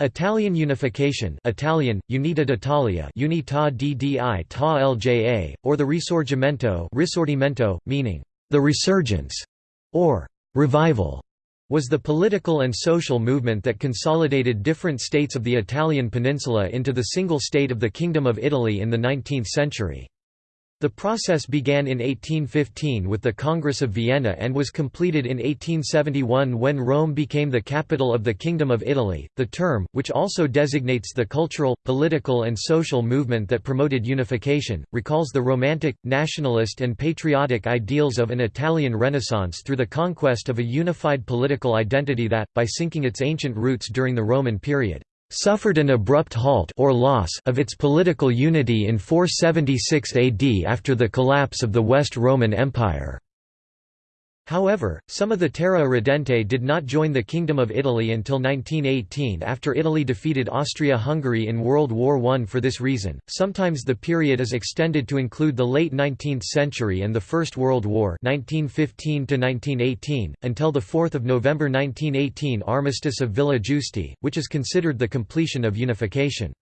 Italian unification Italian, Unità d'Italia Unità di ta lja, or the Risorgimento Risorgimento, meaning, the resurgence, or revival, was the political and social movement that consolidated different states of the Italian peninsula into the single state of the Kingdom of Italy in the 19th century. The process began in 1815 with the Congress of Vienna and was completed in 1871 when Rome became the capital of the Kingdom of Italy. The term, which also designates the cultural, political, and social movement that promoted unification, recalls the romantic, nationalist, and patriotic ideals of an Italian Renaissance through the conquest of a unified political identity that, by sinking its ancient roots during the Roman period, suffered an abrupt halt or loss of its political unity in 476 AD after the collapse of the West Roman Empire. However, some of the Terra Irredente did not join the Kingdom of Italy until 1918 after Italy defeated Austria-Hungary in World War I for this reason. Sometimes the period is extended to include the late 19th century and the First World War 1915 1918 until the 4th of November 1918 armistice of Villa Giusti, which is considered the completion of unification.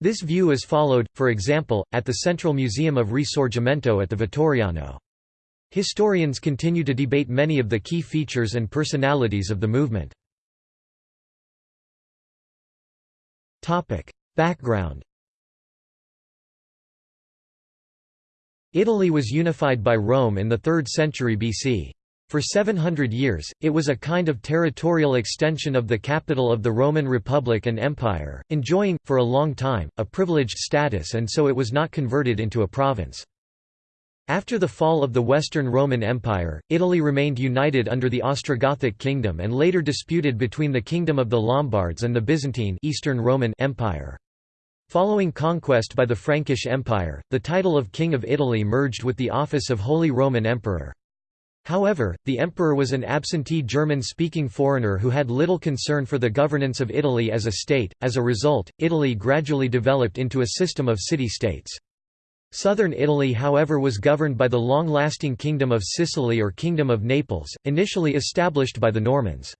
This view is followed, for example, at the Central Museum of Risorgimento at the Vittoriano. Historians continue to debate many of the key features and personalities of the movement. Background Italy was unified by Rome in the 3rd century BC. For 700 years, it was a kind of territorial extension of the capital of the Roman Republic and Empire, enjoying, for a long time, a privileged status and so it was not converted into a province. After the fall of the Western Roman Empire, Italy remained united under the Ostrogothic kingdom and later disputed between the Kingdom of the Lombards and the Byzantine Eastern Roman Empire. Following conquest by the Frankish Empire, the title of King of Italy merged with the office of Holy Roman Emperor. However, the emperor was an absentee German-speaking foreigner who had little concern for the governance of Italy as a state. As a result, Italy gradually developed into a system of city-states. Southern Italy however was governed by the long-lasting Kingdom of Sicily or Kingdom of Naples, initially established by the Normans.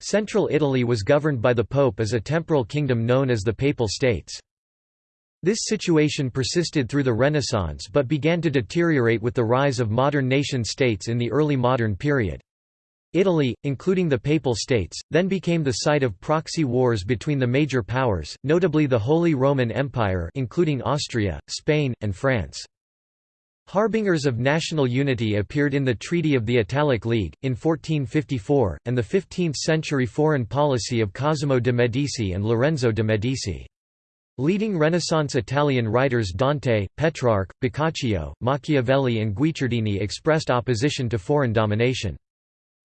Central Italy was governed by the Pope as a temporal kingdom known as the Papal States. This situation persisted through the Renaissance but began to deteriorate with the rise of modern nation-states in the early modern period. Italy, including the Papal States, then became the site of proxy wars between the major powers, notably the Holy Roman Empire including Austria, Spain, and France. Harbingers of national unity appeared in the Treaty of the Italic League, in 1454, and the 15th-century foreign policy of Cosimo de' Medici and Lorenzo de' Medici. Leading Renaissance Italian writers Dante, Petrarch, Boccaccio, Machiavelli and Guicciardini expressed opposition to foreign domination.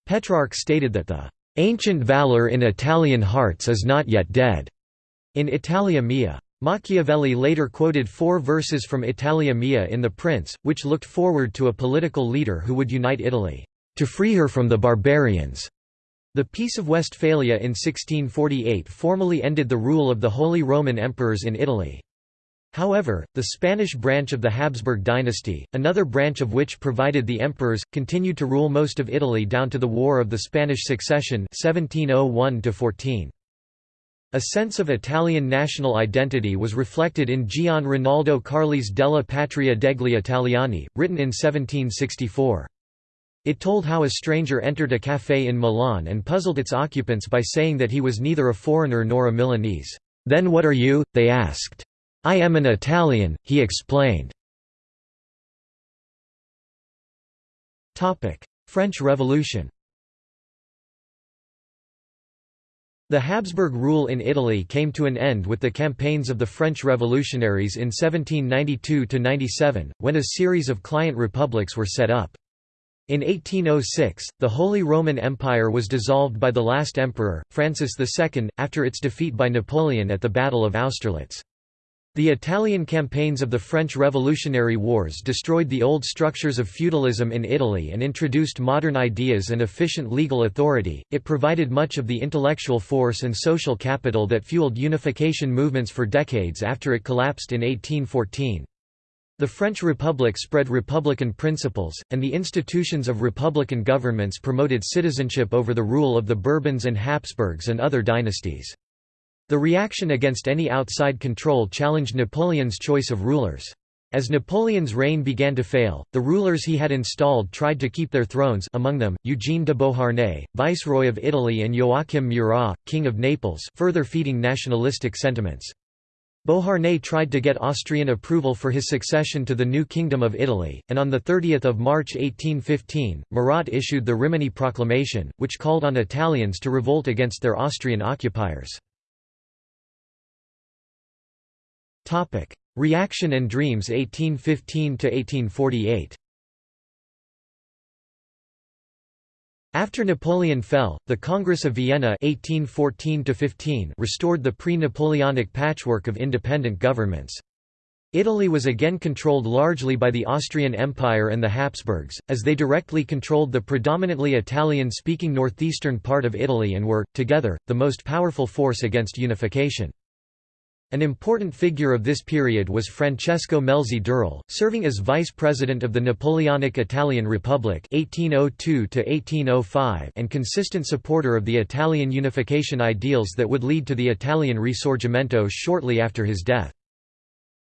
Petrarch stated that the "...ancient valor in Italian hearts is not yet dead." in Italia Mia. Machiavelli later quoted four verses from Italia Mia in The Prince, which looked forward to a political leader who would unite Italy, "...to free her from the barbarians." The Peace of Westphalia in 1648 formally ended the rule of the Holy Roman Emperors in Italy. However, the Spanish branch of the Habsburg dynasty, another branch of which provided the emperors, continued to rule most of Italy down to the War of the Spanish Succession 1701 -14. A sense of Italian national identity was reflected in Gian Rinaldo Carli's Della Patria degli Italiani, written in 1764. It told how a stranger entered a café in Milan and puzzled its occupants by saying that he was neither a foreigner nor a Milanese. "'Then what are you?' they asked. I am an Italian, he explained. French Revolution The Habsburg rule in Italy came to an end with the campaigns of the French revolutionaries in 1792–97, when a series of client republics were set up. In 1806, the Holy Roman Empire was dissolved by the last emperor, Francis II, after its defeat by Napoleon at the Battle of Austerlitz. The Italian campaigns of the French Revolutionary Wars destroyed the old structures of feudalism in Italy and introduced modern ideas and efficient legal authority. It provided much of the intellectual force and social capital that fueled unification movements for decades after it collapsed in 1814. The French Republic spread republican principles, and the institutions of republican governments promoted citizenship over the rule of the Bourbons and Habsburgs and other dynasties. The reaction against any outside control challenged Napoleon's choice of rulers. As Napoleon's reign began to fail, the rulers he had installed tried to keep their thrones among them, Eugene de Beauharnais, Viceroy of Italy and Joachim Murat, King of Naples further feeding nationalistic sentiments. Beauharnais tried to get Austrian approval for his succession to the new Kingdom of Italy, and on 30 March 1815, Murat issued the Rimini Proclamation, which called on Italians to revolt against their Austrian occupiers. Reaction and Dreams 1815 to 1848. After Napoleon fell, the Congress of Vienna 1814 restored the pre-Napoleonic patchwork of independent governments. Italy was again controlled largely by the Austrian Empire and the Habsburgs, as they directly controlled the predominantly Italian-speaking northeastern part of Italy and were, together, the most powerful force against unification. An important figure of this period was Francesco Melzi d'Eril, serving as vice president of the Napoleonic Italian Republic 1802 and consistent supporter of the Italian unification ideals that would lead to the Italian Risorgimento shortly after his death.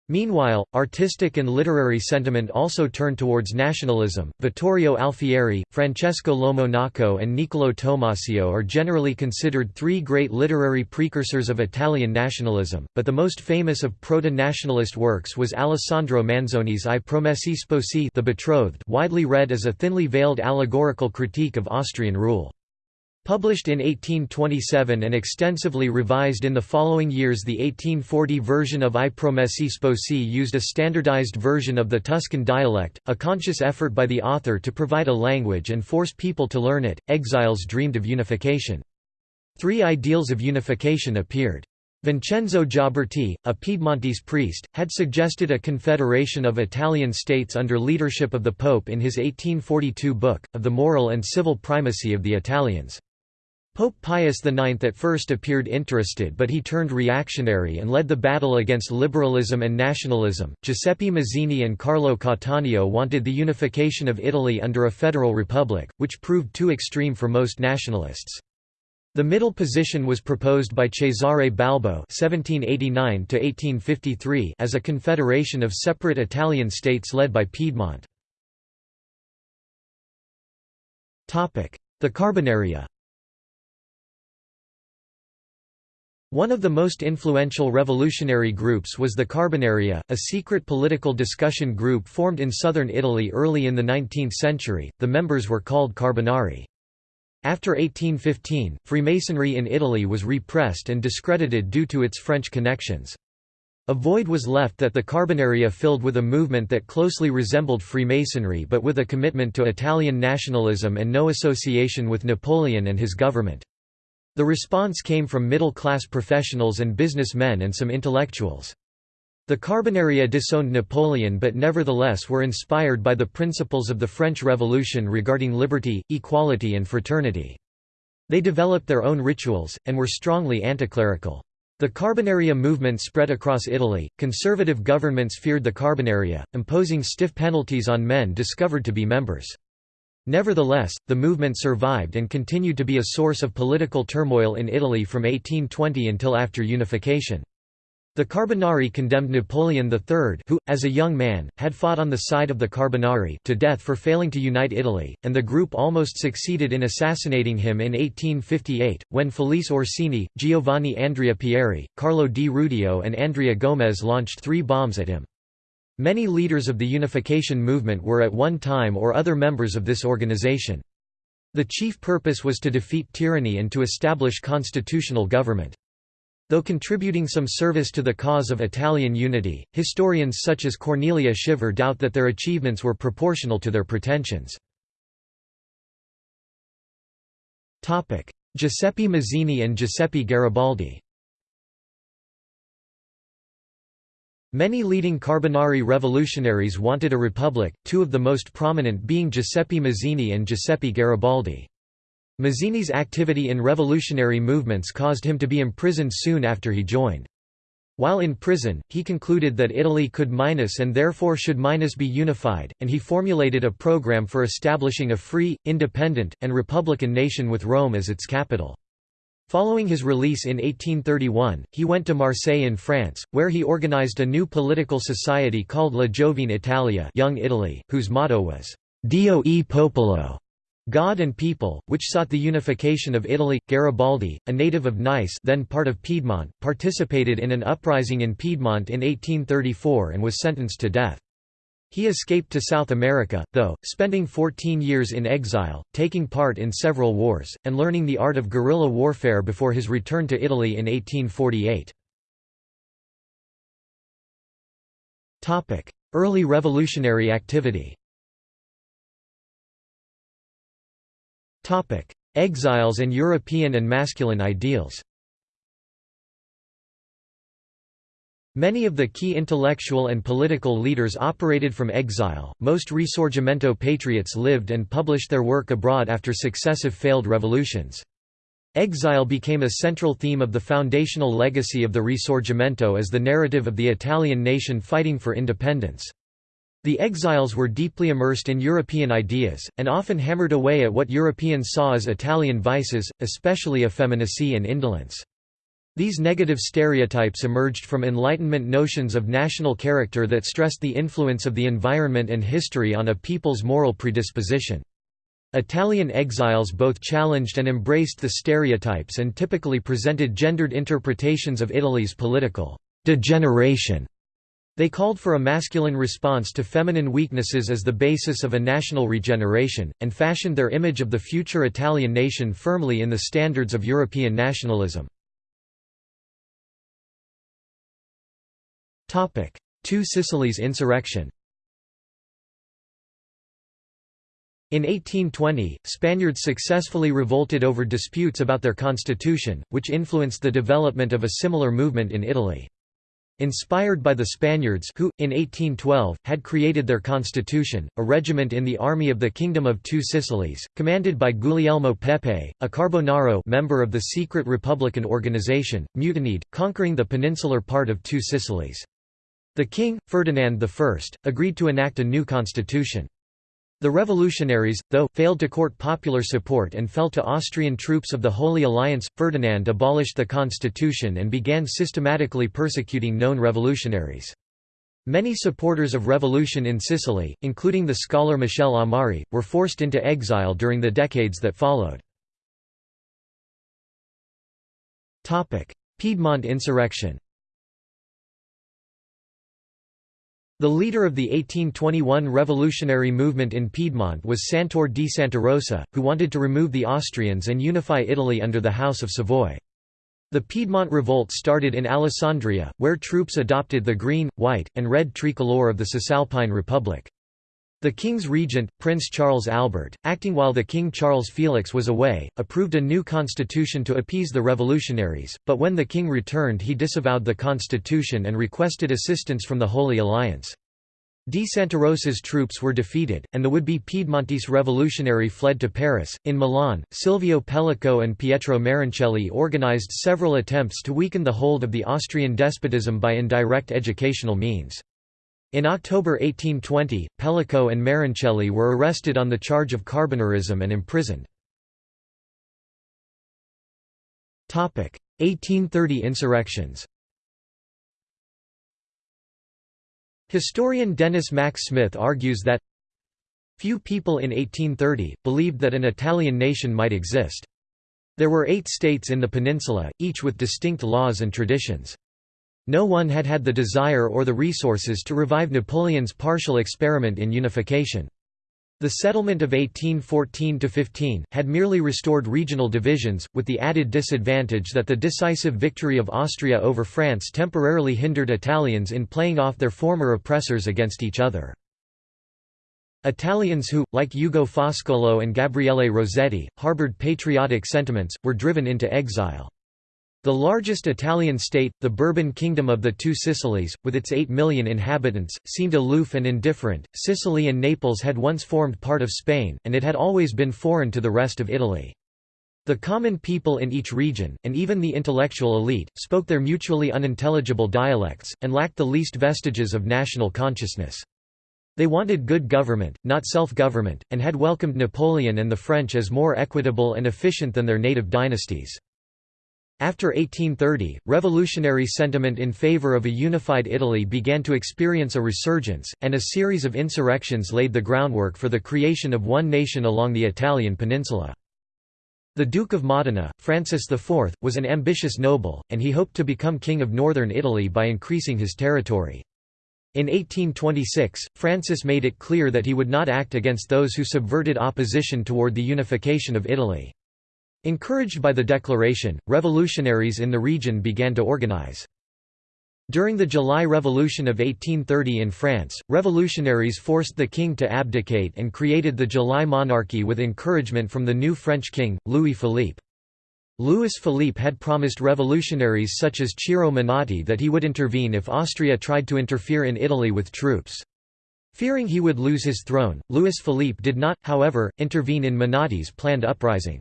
Meanwhile, artistic and literary sentiment also turned towards nationalism. Vittorio Alfieri, Francesco Lomonaco, and Niccolò Tommaseo are generally considered three great literary precursors of Italian nationalism, but the most famous of proto-nationalist works was Alessandro Manzoni's I Promessi Sposi, The Betrothed, widely read as a thinly veiled allegorical critique of Austrian rule. Published in 1827 and extensively revised in the following years the 1840 version of I Promessi Sposi used a standardized version of the Tuscan dialect, a conscious effort by the author to provide a language and force people to learn it. Exiles dreamed of unification. Three ideals of unification appeared. Vincenzo Gioberti, a Piedmontese priest, had suggested a confederation of Italian states under leadership of the Pope in his 1842 book, Of the Moral and Civil Primacy of the Italians. Pope Pius IX at first appeared interested but he turned reactionary and led the battle against liberalism and nationalism. Giuseppe Mazzini and Carlo Cattaneo wanted the unification of Italy under a federal republic, which proved too extreme for most nationalists. The middle position was proposed by Cesare Balbo (1789–1853) as a confederation of separate Italian states led by Piedmont. Topic: The Carbonaria. One of the most influential revolutionary groups was the Carbonaria, a secret political discussion group formed in southern Italy early in the 19th century. The members were called Carbonari. After 1815, Freemasonry in Italy was repressed and discredited due to its French connections. A void was left that the Carbonaria filled with a movement that closely resembled Freemasonry but with a commitment to Italian nationalism and no association with Napoleon and his government. The response came from middle-class professionals and businessmen and some intellectuals. The Carbonaria disowned Napoleon but nevertheless were inspired by the principles of the French Revolution regarding liberty, equality and fraternity. They developed their own rituals, and were strongly anticlerical. The Carbonaria movement spread across Italy. Conservative governments feared the Carbonaria, imposing stiff penalties on men discovered to be members. Nevertheless, the movement survived and continued to be a source of political turmoil in Italy from 1820 until after unification. The Carbonari condemned Napoleon III who, as a young man, had fought on the side of the Carbonari to death for failing to unite Italy, and the group almost succeeded in assassinating him in 1858, when Felice Orsini, Giovanni Andrea Pieri, Carlo di Rudio and Andrea Gomez launched three bombs at him. Many leaders of the unification movement were at one time or other members of this organization. The chief purpose was to defeat tyranny and to establish constitutional government. Though contributing some service to the cause of Italian unity, historians such as Cornelia Shiver doubt that their achievements were proportional to their pretensions. Giuseppe Mazzini and Giuseppe Garibaldi Many leading Carbonari revolutionaries wanted a republic, two of the most prominent being Giuseppe Mazzini and Giuseppe Garibaldi. Mazzini's activity in revolutionary movements caused him to be imprisoned soon after he joined. While in prison, he concluded that Italy could minus and therefore should minus be unified, and he formulated a program for establishing a free, independent, and republican nation with Rome as its capital. Following his release in 1831, he went to Marseille in France, where he organized a new political society called La Giovine Italia Young Italy, whose motto was, Dio e Popolo, God and People, which sought the unification of Italy. Garibaldi, a native of Nice then part of Piedmont, participated in an uprising in Piedmont in 1834 and was sentenced to death. He escaped to South America, though, spending 14 years in exile, taking part in several wars, and learning the art of guerrilla warfare before his return to Italy in 1848. Early revolutionary activity Exiles and European and masculine ideals Many of the key intellectual and political leaders operated from exile. Most Risorgimento patriots lived and published their work abroad after successive failed revolutions. Exile became a central theme of the foundational legacy of the Risorgimento as the narrative of the Italian nation fighting for independence. The exiles were deeply immersed in European ideas, and often hammered away at what Europeans saw as Italian vices, especially effeminacy and indolence. These negative stereotypes emerged from Enlightenment notions of national character that stressed the influence of the environment and history on a people's moral predisposition. Italian exiles both challenged and embraced the stereotypes and typically presented gendered interpretations of Italy's political degeneration they called for a masculine response to feminine weaknesses as the basis of a national regeneration, and fashioned their image of the future Italian nation firmly in the standards of European nationalism. Two Sicilies insurrection In 1820, Spaniards successfully revolted over disputes about their constitution, which influenced the development of a similar movement in Italy. Inspired by the Spaniards who, in 1812, had created their constitution, a regiment in the Army of the Kingdom of Two Sicilies, commanded by Guglielmo Pepe, a Carbonaro member of the secret Republican organization, mutinied, conquering the peninsular part of Two Sicilies. The king, Ferdinand I, agreed to enact a new constitution. The revolutionaries, though, failed to court popular support and fell to Austrian troops of the Holy Alliance. Ferdinand abolished the constitution and began systematically persecuting known revolutionaries. Many supporters of revolution in Sicily, including the scholar Michel Amari, were forced into exile during the decades that followed. Piedmont insurrection The leader of the 1821 revolutionary movement in Piedmont was Santorre di Santarosa, who wanted to remove the Austrians and unify Italy under the House of Savoy. The Piedmont Revolt started in Alessandria, where troops adopted the green, white, and red tricolor of the Cisalpine Republic. The king's regent, Prince Charles Albert, acting while the King Charles Felix was away, approved a new constitution to appease the revolutionaries, but when the king returned he disavowed the constitution and requested assistance from the Holy Alliance. De Santarosa's troops were defeated, and the would-be Piedmontese revolutionary fled to Paris. In Milan, Silvio Pellico and Pietro Maroncelli organized several attempts to weaken the hold of the Austrian despotism by indirect educational means. In October 1820, Pellico and Maroncelli were arrested on the charge of carbonarism and imprisoned. 1830 insurrections Historian Denis Mack Smith argues that Few people in 1830, believed that an Italian nation might exist. There were eight states in the peninsula, each with distinct laws and traditions. No one had had the desire or the resources to revive Napoleon's partial experiment in unification. The settlement of 1814–15, had merely restored regional divisions, with the added disadvantage that the decisive victory of Austria over France temporarily hindered Italians in playing off their former oppressors against each other. Italians who, like Ugo Foscolo and Gabriele Rossetti, harbored patriotic sentiments, were driven into exile. The largest Italian state, the Bourbon Kingdom of the Two Sicilies, with its 8 million inhabitants, seemed aloof and indifferent. Sicily and Naples had once formed part of Spain, and it had always been foreign to the rest of Italy. The common people in each region, and even the intellectual elite, spoke their mutually unintelligible dialects, and lacked the least vestiges of national consciousness. They wanted good government, not self-government, and had welcomed Napoleon and the French as more equitable and efficient than their native dynasties. After 1830, revolutionary sentiment in favor of a unified Italy began to experience a resurgence, and a series of insurrections laid the groundwork for the creation of one nation along the Italian peninsula. The Duke of Modena, Francis IV, was an ambitious noble, and he hoped to become king of northern Italy by increasing his territory. In 1826, Francis made it clear that he would not act against those who subverted opposition toward the unification of Italy. Encouraged by the declaration, revolutionaries in the region began to organize. During the July Revolution of 1830 in France, revolutionaries forced the king to abdicate and created the July monarchy with encouragement from the new French king, Louis Philippe. Louis Philippe had promised revolutionaries such as Ciro Menotti that he would intervene if Austria tried to interfere in Italy with troops. Fearing he would lose his throne, Louis Philippe did not, however, intervene in Menotti's planned uprising.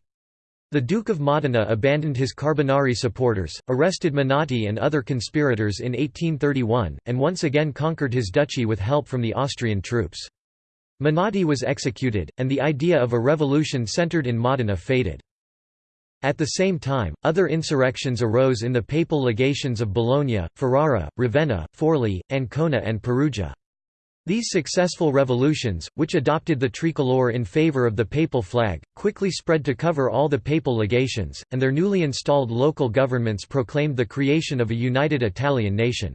The Duke of Modena abandoned his Carbonari supporters, arrested Menotti and other conspirators in 1831, and once again conquered his duchy with help from the Austrian troops. Menotti was executed, and the idea of a revolution centered in Modena faded. At the same time, other insurrections arose in the papal legations of Bologna, Ferrara, Ravenna, Forli, Ancona and Perugia. These successful revolutions, which adopted the tricolor in favor of the papal flag, quickly spread to cover all the papal legations, and their newly installed local governments proclaimed the creation of a united Italian nation.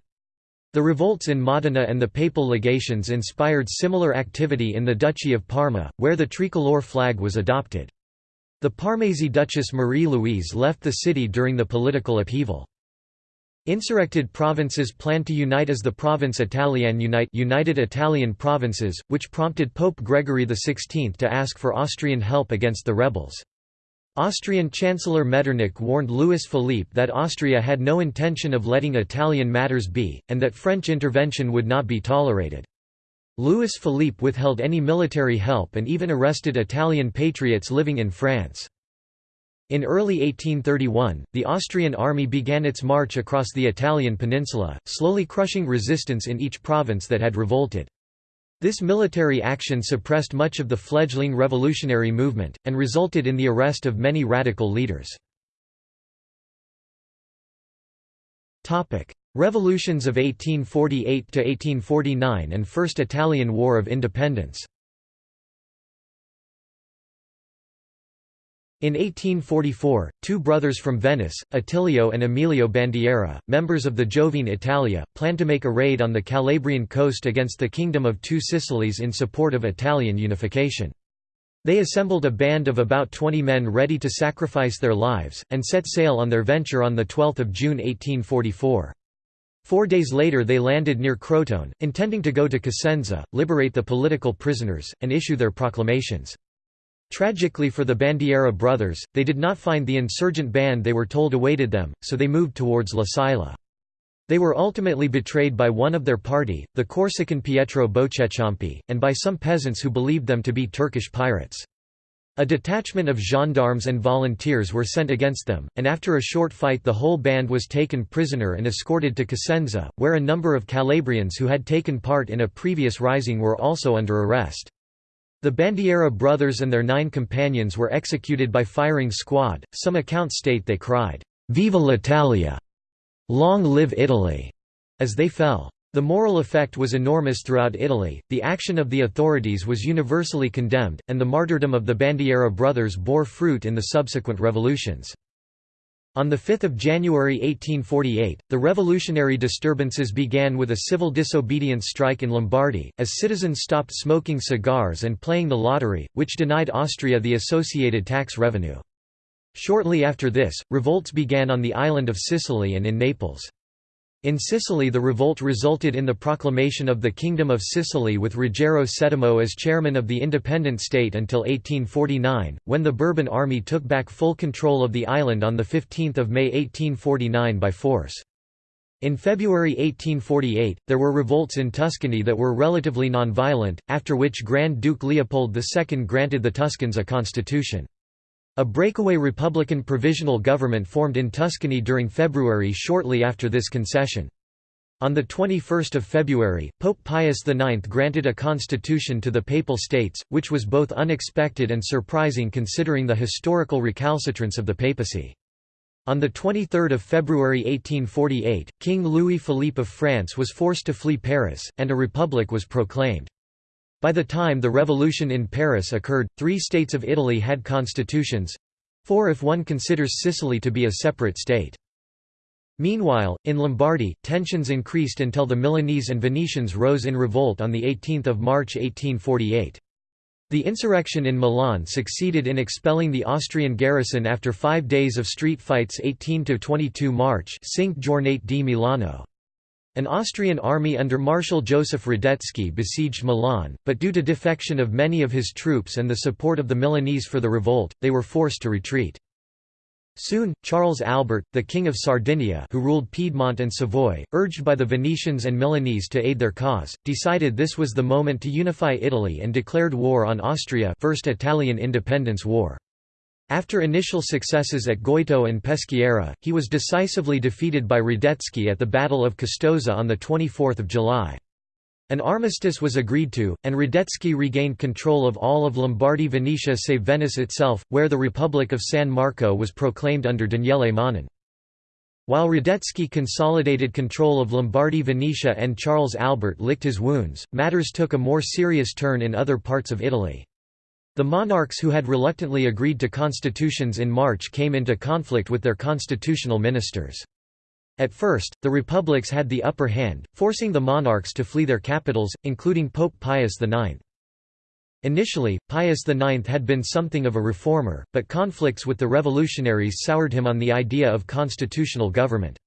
The revolts in Modena and the papal legations inspired similar activity in the Duchy of Parma, where the tricolor flag was adopted. The Parmese Duchess Marie-Louise left the city during the political upheaval. Insurrected provinces planned to unite as the Province Italiane Unite United Italian Provinces, which prompted Pope Gregory XVI to ask for Austrian help against the rebels. Austrian Chancellor Metternich warned Louis Philippe that Austria had no intention of letting Italian matters be, and that French intervention would not be tolerated. Louis Philippe withheld any military help and even arrested Italian patriots living in France. In early 1831, the Austrian army began its march across the Italian peninsula, slowly crushing resistance in each province that had revolted. This military action suppressed much of the fledgling revolutionary movement, and resulted in the arrest of many radical leaders. Revolutions of 1848–1849 and First Italian War of Independence In 1844, two brothers from Venice, Attilio and Emilio Bandiera, members of the Giovine Italia, planned to make a raid on the Calabrian coast against the Kingdom of Two Sicilies in support of Italian unification. They assembled a band of about 20 men ready to sacrifice their lives, and set sail on their venture on 12 June 1844. Four days later they landed near Crotone, intending to go to Cosenza, liberate the political prisoners, and issue their proclamations. Tragically for the Bandiera brothers, they did not find the insurgent band they were told awaited them, so they moved towards La Sila. They were ultimately betrayed by one of their party, the Corsican Pietro Boccheciampe, and by some peasants who believed them to be Turkish pirates. A detachment of gendarmes and volunteers were sent against them, and after a short fight the whole band was taken prisoner and escorted to Cosenza, where a number of Calabrians who had taken part in a previous rising were also under arrest. The Bandiera brothers and their nine companions were executed by firing squad. Some accounts state they cried, Viva l'Italia! Long live Italy! as they fell. The moral effect was enormous throughout Italy, the action of the authorities was universally condemned, and the martyrdom of the Bandiera brothers bore fruit in the subsequent revolutions. On 5 January 1848, the revolutionary disturbances began with a civil disobedience strike in Lombardy, as citizens stopped smoking cigars and playing the lottery, which denied Austria the associated tax revenue. Shortly after this, revolts began on the island of Sicily and in Naples. In Sicily the revolt resulted in the proclamation of the Kingdom of Sicily with Ruggiero Settimo as chairman of the independent state until 1849, when the Bourbon army took back full control of the island on 15 May 1849 by force. In February 1848, there were revolts in Tuscany that were relatively non-violent, after which Grand Duke Leopold II granted the Tuscans a constitution. A breakaway Republican provisional government formed in Tuscany during February shortly after this concession. On 21 February, Pope Pius IX granted a constitution to the Papal States, which was both unexpected and surprising considering the historical recalcitrance of the papacy. On 23 February 1848, King Louis-Philippe of France was forced to flee Paris, and a republic was proclaimed. By the time the revolution in Paris occurred, three states of Italy had constitutions—four if one considers Sicily to be a separate state. Meanwhile, in Lombardy, tensions increased until the Milanese and Venetians rose in revolt on 18 March 1848. The insurrection in Milan succeeded in expelling the Austrian garrison after five days of street fights 18–22 March Cinque Giornate di Milano. An Austrian army under Marshal Joseph Radetzky besieged Milan, but due to defection of many of his troops and the support of the Milanese for the revolt, they were forced to retreat. Soon, Charles Albert, the King of Sardinia who ruled Piedmont and Savoy, urged by the Venetians and Milanese to aid their cause, decided this was the moment to unify Italy and declared war on Austria First Italian Independence War. After initial successes at Goito and Peschiera, he was decisively defeated by Radetzky at the Battle of Custoza on 24 July. An armistice was agreed to, and Radetzky regained control of all of Lombardy Venetia save Venice itself, where the Republic of San Marco was proclaimed under Daniele Manin. While Radetzky consolidated control of Lombardy Venetia and Charles Albert licked his wounds, matters took a more serious turn in other parts of Italy. The monarchs who had reluctantly agreed to constitutions in March came into conflict with their constitutional ministers. At first, the republics had the upper hand, forcing the monarchs to flee their capitals, including Pope Pius IX. Initially, Pius IX had been something of a reformer, but conflicts with the revolutionaries soured him on the idea of constitutional government.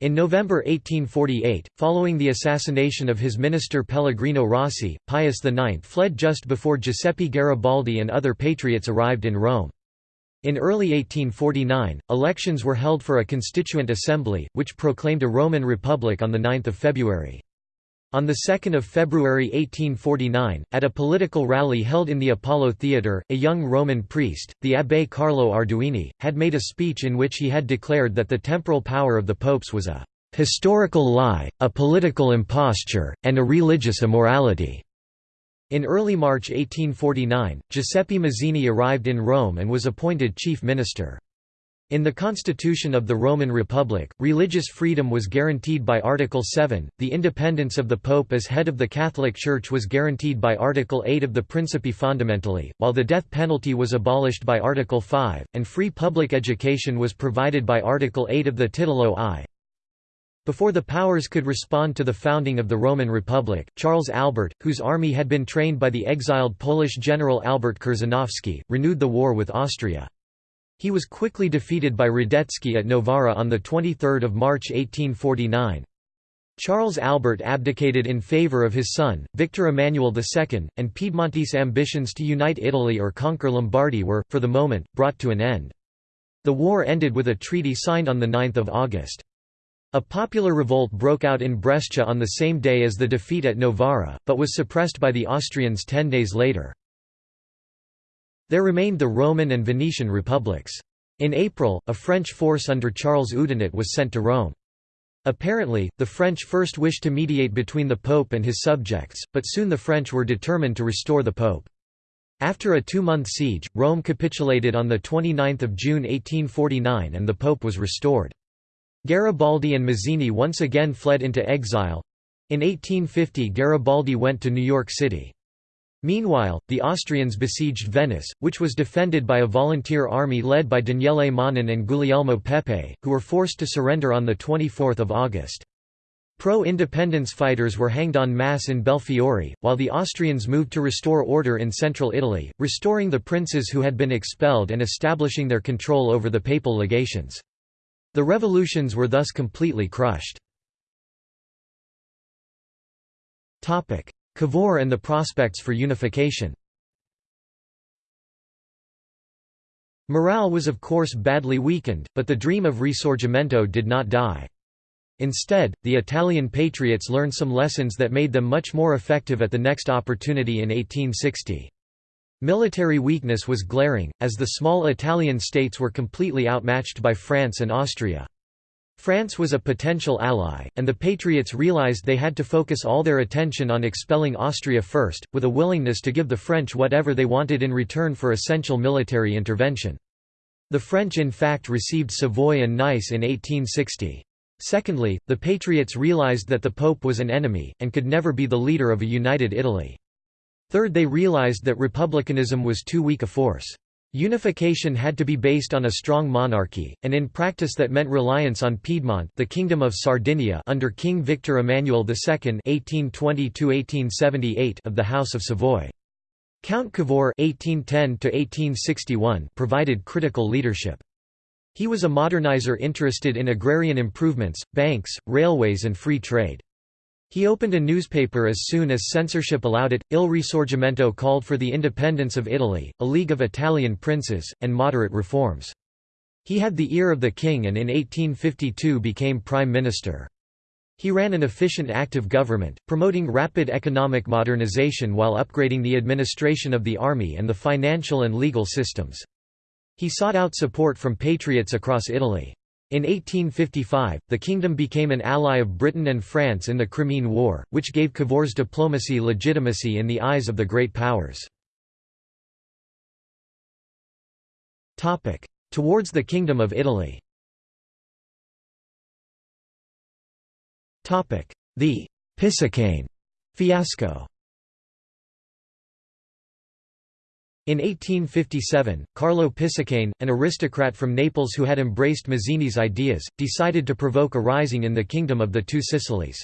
In November 1848, following the assassination of his minister Pellegrino Rossi, Pius IX fled just before Giuseppe Garibaldi and other patriots arrived in Rome. In early 1849, elections were held for a constituent assembly, which proclaimed a Roman Republic on 9 February. On 2 February 1849, at a political rally held in the Apollo Theatre, a young Roman priest, the Abbé Carlo Arduini, had made a speech in which he had declared that the temporal power of the popes was a «historical lie, a political imposture, and a religious immorality». In early March 1849, Giuseppe Mazzini arrived in Rome and was appointed chief minister. In the Constitution of the Roman Republic, religious freedom was guaranteed by Article 7, the independence of the Pope as head of the Catholic Church was guaranteed by Article 8 of the Principi Fondamentali, while the death penalty was abolished by Article 5, and free public education was provided by Article 8 of the Titolo I. Before the powers could respond to the founding of the Roman Republic, Charles Albert, whose army had been trained by the exiled Polish general Albert Chrzanowski, renewed the war with Austria. He was quickly defeated by Radetzky at Novara on 23 March 1849. Charles Albert abdicated in favour of his son, Victor Emmanuel II, and Piedmontese ambitions to unite Italy or conquer Lombardy were, for the moment, brought to an end. The war ended with a treaty signed on 9 August. A popular revolt broke out in Brescia on the same day as the defeat at Novara, but was suppressed by the Austrians ten days later. There remained the Roman and Venetian republics. In April, a French force under Charles Oudinot was sent to Rome. Apparently, the French first wished to mediate between the Pope and his subjects, but soon the French were determined to restore the Pope. After a two-month siege, Rome capitulated on 29 June 1849 and the Pope was restored. Garibaldi and Mazzini once again fled into exile. In 1850 Garibaldi went to New York City. Meanwhile, the Austrians besieged Venice, which was defended by a volunteer army led by Daniele Manin and Guglielmo Pepe, who were forced to surrender on 24 August. Pro-independence fighters were hanged en masse in Belfiore, while the Austrians moved to restore order in central Italy, restoring the princes who had been expelled and establishing their control over the papal legations. The revolutions were thus completely crushed. Cavour and the prospects for unification Morale was of course badly weakened, but the dream of Risorgimento did not die. Instead, the Italian patriots learned some lessons that made them much more effective at the next opportunity in 1860. Military weakness was glaring, as the small Italian states were completely outmatched by France and Austria. France was a potential ally, and the Patriots realized they had to focus all their attention on expelling Austria first, with a willingness to give the French whatever they wanted in return for essential military intervention. The French in fact received Savoy and Nice in 1860. Secondly, the Patriots realized that the Pope was an enemy, and could never be the leader of a united Italy. Third they realized that republicanism was too weak a force. Unification had to be based on a strong monarchy, and in practice that meant reliance on Piedmont the Kingdom of Sardinia under King Victor Emmanuel II (1820–1878) of the House of Savoy. Count Cavour (1810–1861) provided critical leadership. He was a modernizer interested in agrarian improvements, banks, railways and free trade. He opened a newspaper as soon as censorship allowed it. Il Risorgimento called for the independence of Italy, a league of Italian princes, and moderate reforms. He had the ear of the king and in 1852 became prime minister. He ran an efficient active government, promoting rapid economic modernization while upgrading the administration of the army and the financial and legal systems. He sought out support from patriots across Italy. In 1855, the kingdom became an ally of Britain and France in the Crimean War, which gave Cavour's diplomacy legitimacy in the eyes of the great powers. Towards the Kingdom of Italy The Pisacane fiasco In 1857, Carlo Pisacane, an aristocrat from Naples who had embraced Mazzini's ideas, decided to provoke a rising in the Kingdom of the Two Sicilies.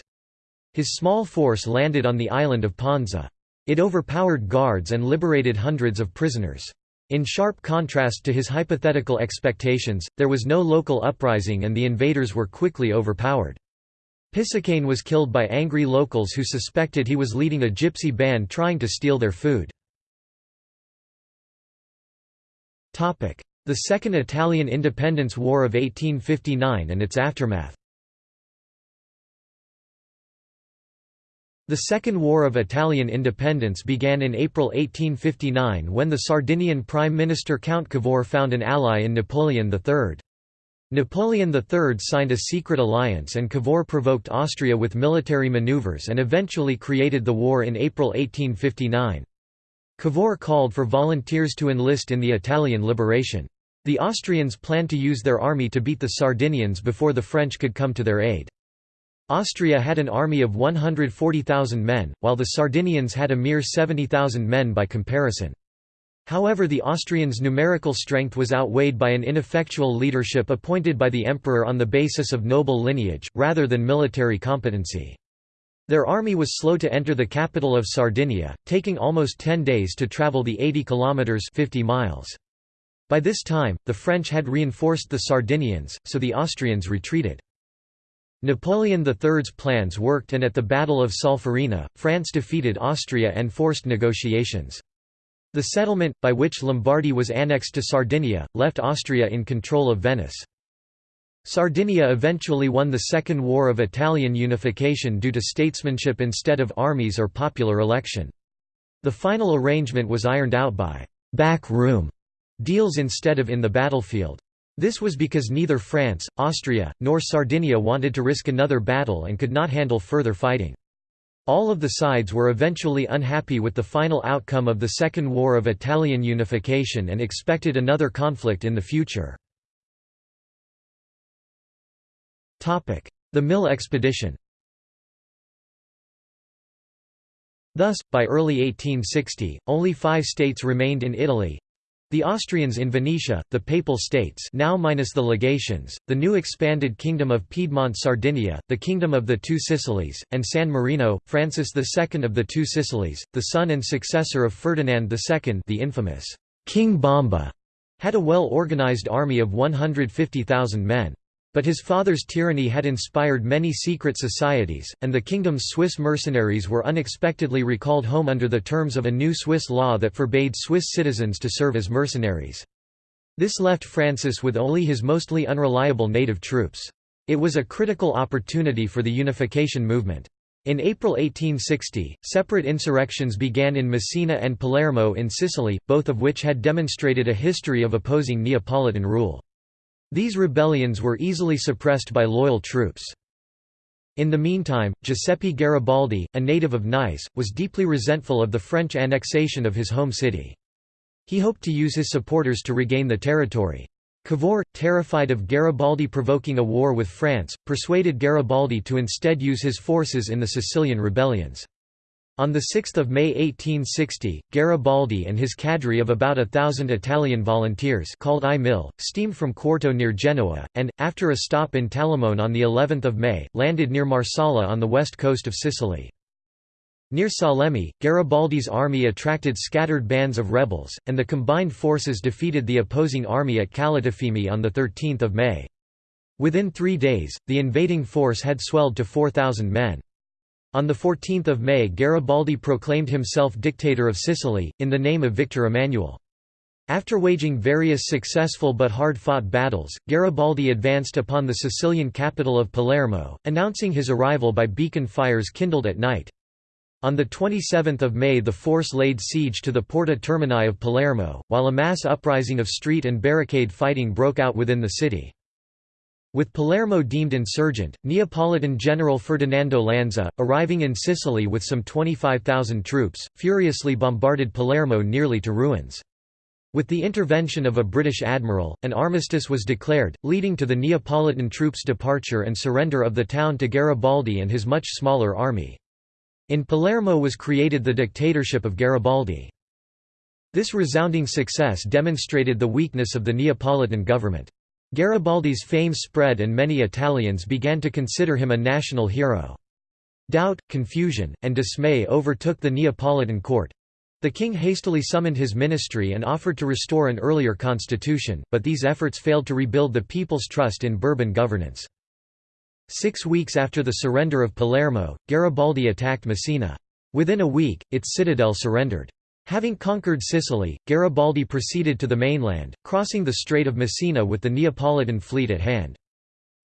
His small force landed on the island of Ponza. It overpowered guards and liberated hundreds of prisoners. In sharp contrast to his hypothetical expectations, there was no local uprising and the invaders were quickly overpowered. Pisacane was killed by angry locals who suspected he was leading a gypsy band trying to steal their food. The Second Italian Independence War of 1859 and its aftermath The Second War of Italian Independence began in April 1859 when the Sardinian Prime Minister Count Cavour found an ally in Napoleon III. Napoleon III signed a secret alliance and Cavour provoked Austria with military maneuvers and eventually created the war in April 1859. Cavour called for volunteers to enlist in the Italian liberation. The Austrians planned to use their army to beat the Sardinians before the French could come to their aid. Austria had an army of 140,000 men, while the Sardinians had a mere 70,000 men by comparison. However the Austrians' numerical strength was outweighed by an ineffectual leadership appointed by the emperor on the basis of noble lineage, rather than military competency. Their army was slow to enter the capital of Sardinia, taking almost 10 days to travel the 80 kilometers 50 miles. By this time, the French had reinforced the Sardinians, so the Austrians retreated. Napoleon III's plans worked and at the Battle of Solferino, France defeated Austria and forced negotiations. The settlement, by which Lombardy was annexed to Sardinia, left Austria in control of Venice. Sardinia eventually won the Second War of Italian Unification due to statesmanship instead of armies or popular election. The final arrangement was ironed out by «back room» deals instead of in the battlefield. This was because neither France, Austria, nor Sardinia wanted to risk another battle and could not handle further fighting. All of the sides were eventually unhappy with the final outcome of the Second War of Italian Unification and expected another conflict in the future. The Mille expedition Thus, by early 1860, only five states remained in Italy, the Austrians in Venetia, the Papal States now minus the legations, the new expanded Kingdom of Piedmont Sardinia, the Kingdom of the Two Sicilies, and San Marino, Francis II of the Two Sicilies, the son and successor of Ferdinand II the infamous King Bomba, had a well-organized army of 150,000 men. But his father's tyranny had inspired many secret societies, and the kingdom's Swiss mercenaries were unexpectedly recalled home under the terms of a new Swiss law that forbade Swiss citizens to serve as mercenaries. This left Francis with only his mostly unreliable native troops. It was a critical opportunity for the unification movement. In April 1860, separate insurrections began in Messina and Palermo in Sicily, both of which had demonstrated a history of opposing Neapolitan rule. These rebellions were easily suppressed by loyal troops. In the meantime, Giuseppe Garibaldi, a native of Nice, was deeply resentful of the French annexation of his home city. He hoped to use his supporters to regain the territory. Cavour, terrified of Garibaldi provoking a war with France, persuaded Garibaldi to instead use his forces in the Sicilian rebellions. On 6 May 1860, Garibaldi and his cadre of about a thousand Italian volunteers called I Mille, steamed from Quarto near Genoa, and, after a stop in Talamone on of May, landed near Marsala on the west coast of Sicily. Near Salemi, Garibaldi's army attracted scattered bands of rebels, and the combined forces defeated the opposing army at Calatafimi on 13 May. Within three days, the invading force had swelled to 4,000 men. On 14 May Garibaldi proclaimed himself dictator of Sicily, in the name of Victor Emmanuel. After waging various successful but hard-fought battles, Garibaldi advanced upon the Sicilian capital of Palermo, announcing his arrival by beacon fires kindled at night. On 27 May the force laid siege to the Porta Termini of Palermo, while a mass uprising of street and barricade fighting broke out within the city. With Palermo deemed insurgent, Neapolitan General Ferdinando Lanza, arriving in Sicily with some 25,000 troops, furiously bombarded Palermo nearly to ruins. With the intervention of a British admiral, an armistice was declared, leading to the Neapolitan troops' departure and surrender of the town to Garibaldi and his much smaller army. In Palermo was created the dictatorship of Garibaldi. This resounding success demonstrated the weakness of the Neapolitan government. Garibaldi's fame spread and many Italians began to consider him a national hero. Doubt, confusion, and dismay overtook the Neapolitan court. The king hastily summoned his ministry and offered to restore an earlier constitution, but these efforts failed to rebuild the people's trust in Bourbon governance. Six weeks after the surrender of Palermo, Garibaldi attacked Messina. Within a week, its citadel surrendered. Having conquered Sicily, Garibaldi proceeded to the mainland, crossing the Strait of Messina with the Neapolitan fleet at hand.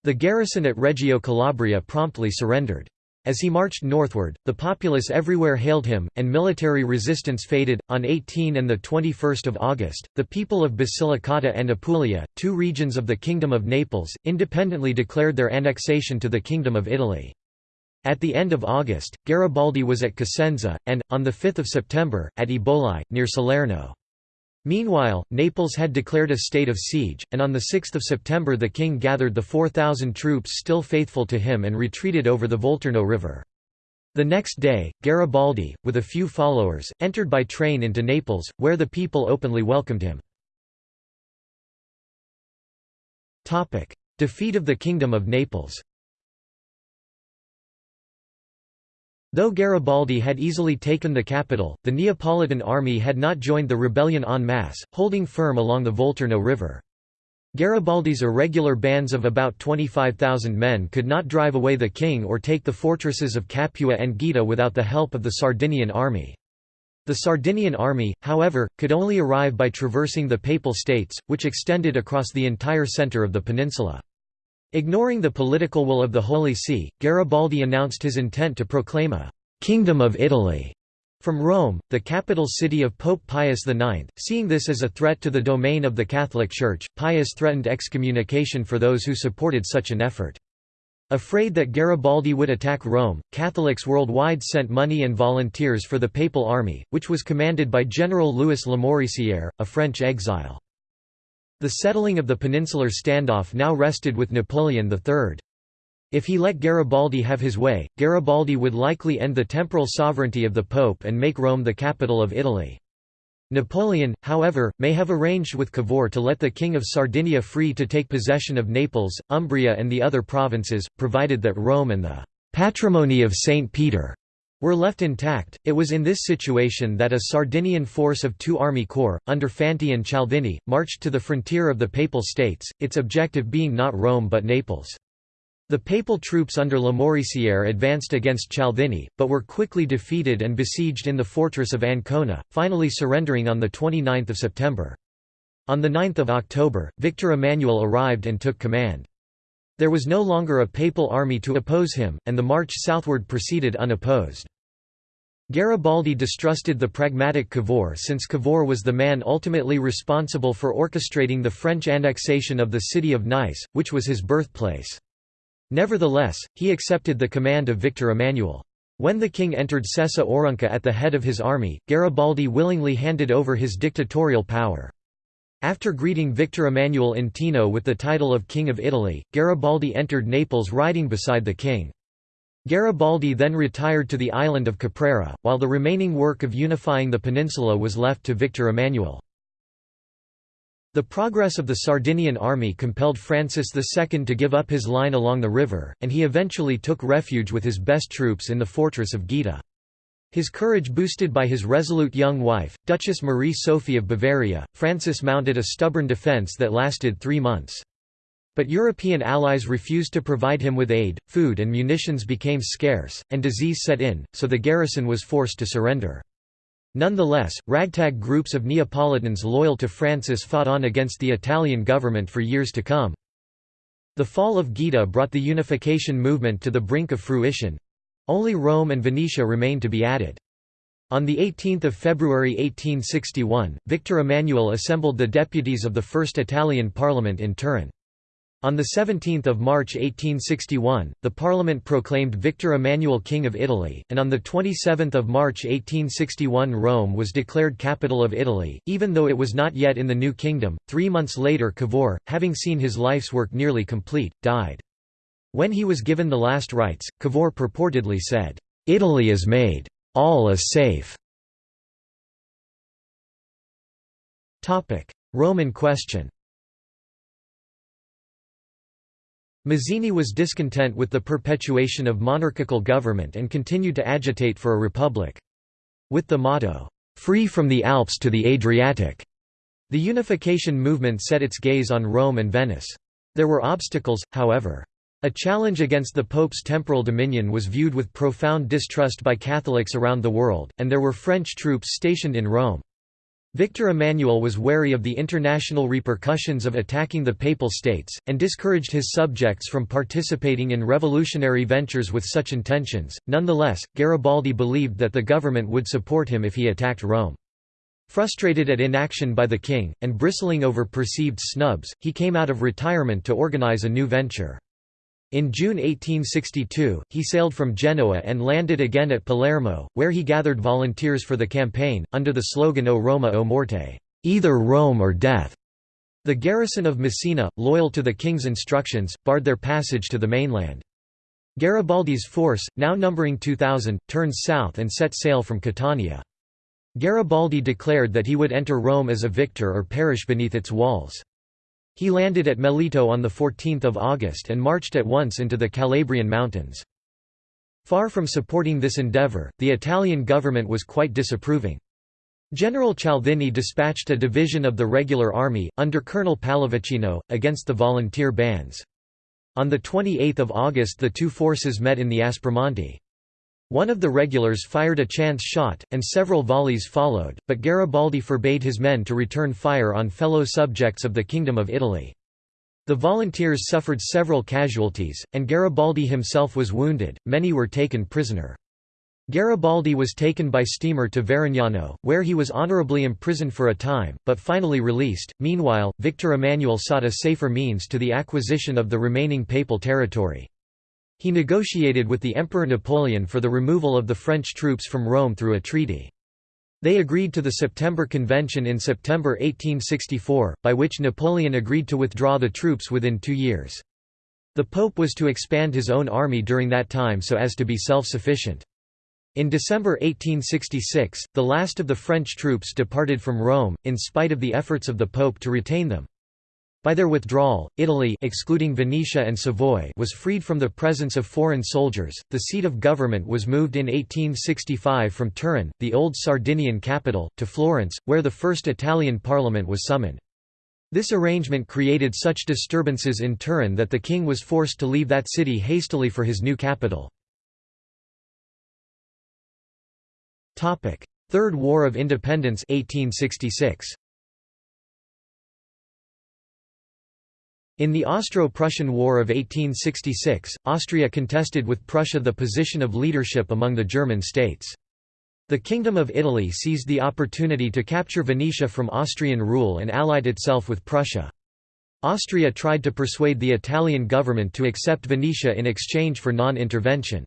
The garrison at Reggio Calabria promptly surrendered. As he marched northward, the populace everywhere hailed him, and military resistance faded. On 18 and the 21st of August, the people of Basilicata and Apulia, two regions of the Kingdom of Naples, independently declared their annexation to the Kingdom of Italy. At the end of August, Garibaldi was at Cosenza, and, on 5 September, at Eboli, near Salerno. Meanwhile, Naples had declared a state of siege, and on 6 September the king gathered the 4,000 troops still faithful to him and retreated over the Volturno River. The next day, Garibaldi, with a few followers, entered by train into Naples, where the people openly welcomed him. Defeat of the Kingdom of Naples Though Garibaldi had easily taken the capital, the Neapolitan army had not joined the rebellion en masse, holding firm along the Volturno River. Garibaldi's irregular bands of about 25,000 men could not drive away the king or take the fortresses of Capua and Gaeta without the help of the Sardinian army. The Sardinian army, however, could only arrive by traversing the Papal States, which extended across the entire centre of the peninsula. Ignoring the political will of the Holy See, Garibaldi announced his intent to proclaim a «Kingdom of Italy» from Rome, the capital city of Pope Pius IX. Seeing this as a threat to the domain of the Catholic Church, Pius threatened excommunication for those who supported such an effort. Afraid that Garibaldi would attack Rome, Catholics worldwide sent money and volunteers for the papal army, which was commanded by General Louis Lamoricière, a French exile. The settling of the peninsular standoff now rested with Napoleon III. If he let Garibaldi have his way, Garibaldi would likely end the temporal sovereignty of the Pope and make Rome the capital of Italy. Napoleon, however, may have arranged with Cavour to let the King of Sardinia free to take possession of Naples, Umbria and the other provinces, provided that Rome and the «patrimony of St. Peter» were left intact. It was in this situation that a Sardinian force of two army corps, under Fanti and Cialdini, marched to the frontier of the Papal States, its objective being not Rome but Naples. The papal troops under Lamoricière advanced against Cialdini, but were quickly defeated and besieged in the fortress of Ancona, finally surrendering on 29 September. On 9 October, Victor Emmanuel arrived and took command. There was no longer a papal army to oppose him, and the march southward proceeded unopposed. Garibaldi distrusted the pragmatic Cavour since Cavour was the man ultimately responsible for orchestrating the French annexation of the city of Nice, which was his birthplace. Nevertheless, he accepted the command of Victor Emmanuel. When the king entered Sessa Aurunca at the head of his army, Garibaldi willingly handed over his dictatorial power. After greeting Victor Emmanuel in Teano with the title of King of Italy, Garibaldi entered Naples riding beside the king. Garibaldi then retired to the island of Caprera, while the remaining work of unifying the peninsula was left to Victor Emmanuel. The progress of the Sardinian army compelled Francis II to give up his line along the river, and he eventually took refuge with his best troops in the fortress of Gaeta. His courage boosted by his resolute young wife, Duchess Marie Sophie of Bavaria, Francis mounted a stubborn defence that lasted three months. But European allies refused to provide him with aid, food and munitions became scarce, and disease set in, so the garrison was forced to surrender. Nonetheless, ragtag groups of Neapolitans loyal to Francis fought on against the Italian government for years to come. The fall of Gaeta brought the unification movement to the brink of fruition, only Rome and Venetia remained to be added. On 18 February 1861, Victor Emmanuel assembled the deputies of the First Italian Parliament in Turin. On 17 March 1861, the Parliament proclaimed Victor Emmanuel King of Italy, and on 27 March 1861 Rome was declared capital of Italy, even though it was not yet in the New Kingdom. Three months later Cavour, having seen his life's work nearly complete, died. When he was given the last rites, Cavour purportedly said, "'Italy is made. All is safe." Roman question Mazzini was discontent with the perpetuation of monarchical government and continued to agitate for a republic. With the motto, "'Free from the Alps to the Adriatic'", the unification movement set its gaze on Rome and Venice. There were obstacles, however. A challenge against the Pope's temporal dominion was viewed with profound distrust by Catholics around the world, and there were French troops stationed in Rome. Victor Emmanuel was wary of the international repercussions of attacking the Papal States, and discouraged his subjects from participating in revolutionary ventures with such intentions. Nonetheless, Garibaldi believed that the government would support him if he attacked Rome. Frustrated at inaction by the king, and bristling over perceived snubs, he came out of retirement to organize a new venture. In June 1862, he sailed from Genoa and landed again at Palermo, where he gathered volunteers for the campaign, under the slogan O Roma o Morte either Rome or death". The garrison of Messina, loyal to the king's instructions, barred their passage to the mainland. Garibaldi's force, now numbering 2,000, turned south and set sail from Catania. Garibaldi declared that he would enter Rome as a victor or perish beneath its walls. He landed at Melito on 14 August and marched at once into the Calabrian mountains. Far from supporting this endeavour, the Italian government was quite disapproving. General Cialdini dispatched a division of the regular army, under Colonel Pallavicino, against the volunteer bands. On 28 August the two forces met in the Aspromonte. One of the regulars fired a chance shot, and several volleys followed, but Garibaldi forbade his men to return fire on fellow subjects of the Kingdom of Italy. The volunteers suffered several casualties, and Garibaldi himself was wounded, many were taken prisoner. Garibaldi was taken by steamer to Varignano, where he was honorably imprisoned for a time, but finally released. Meanwhile, Victor Emmanuel sought a safer means to the acquisition of the remaining papal territory. He negotiated with the Emperor Napoleon for the removal of the French troops from Rome through a treaty. They agreed to the September Convention in September 1864, by which Napoleon agreed to withdraw the troops within two years. The Pope was to expand his own army during that time so as to be self-sufficient. In December 1866, the last of the French troops departed from Rome, in spite of the efforts of the Pope to retain them. By their withdrawal, Italy excluding Venetia and Savoy was freed from the presence of foreign soldiers. The seat of government was moved in 1865 from Turin, the old Sardinian capital, to Florence, where the first Italian parliament was summoned. This arrangement created such disturbances in Turin that the king was forced to leave that city hastily for his new capital. Third War of Independence 1866. In the Austro-Prussian War of 1866, Austria contested with Prussia the position of leadership among the German states. The Kingdom of Italy seized the opportunity to capture Venetia from Austrian rule and allied itself with Prussia. Austria tried to persuade the Italian government to accept Venetia in exchange for non-intervention.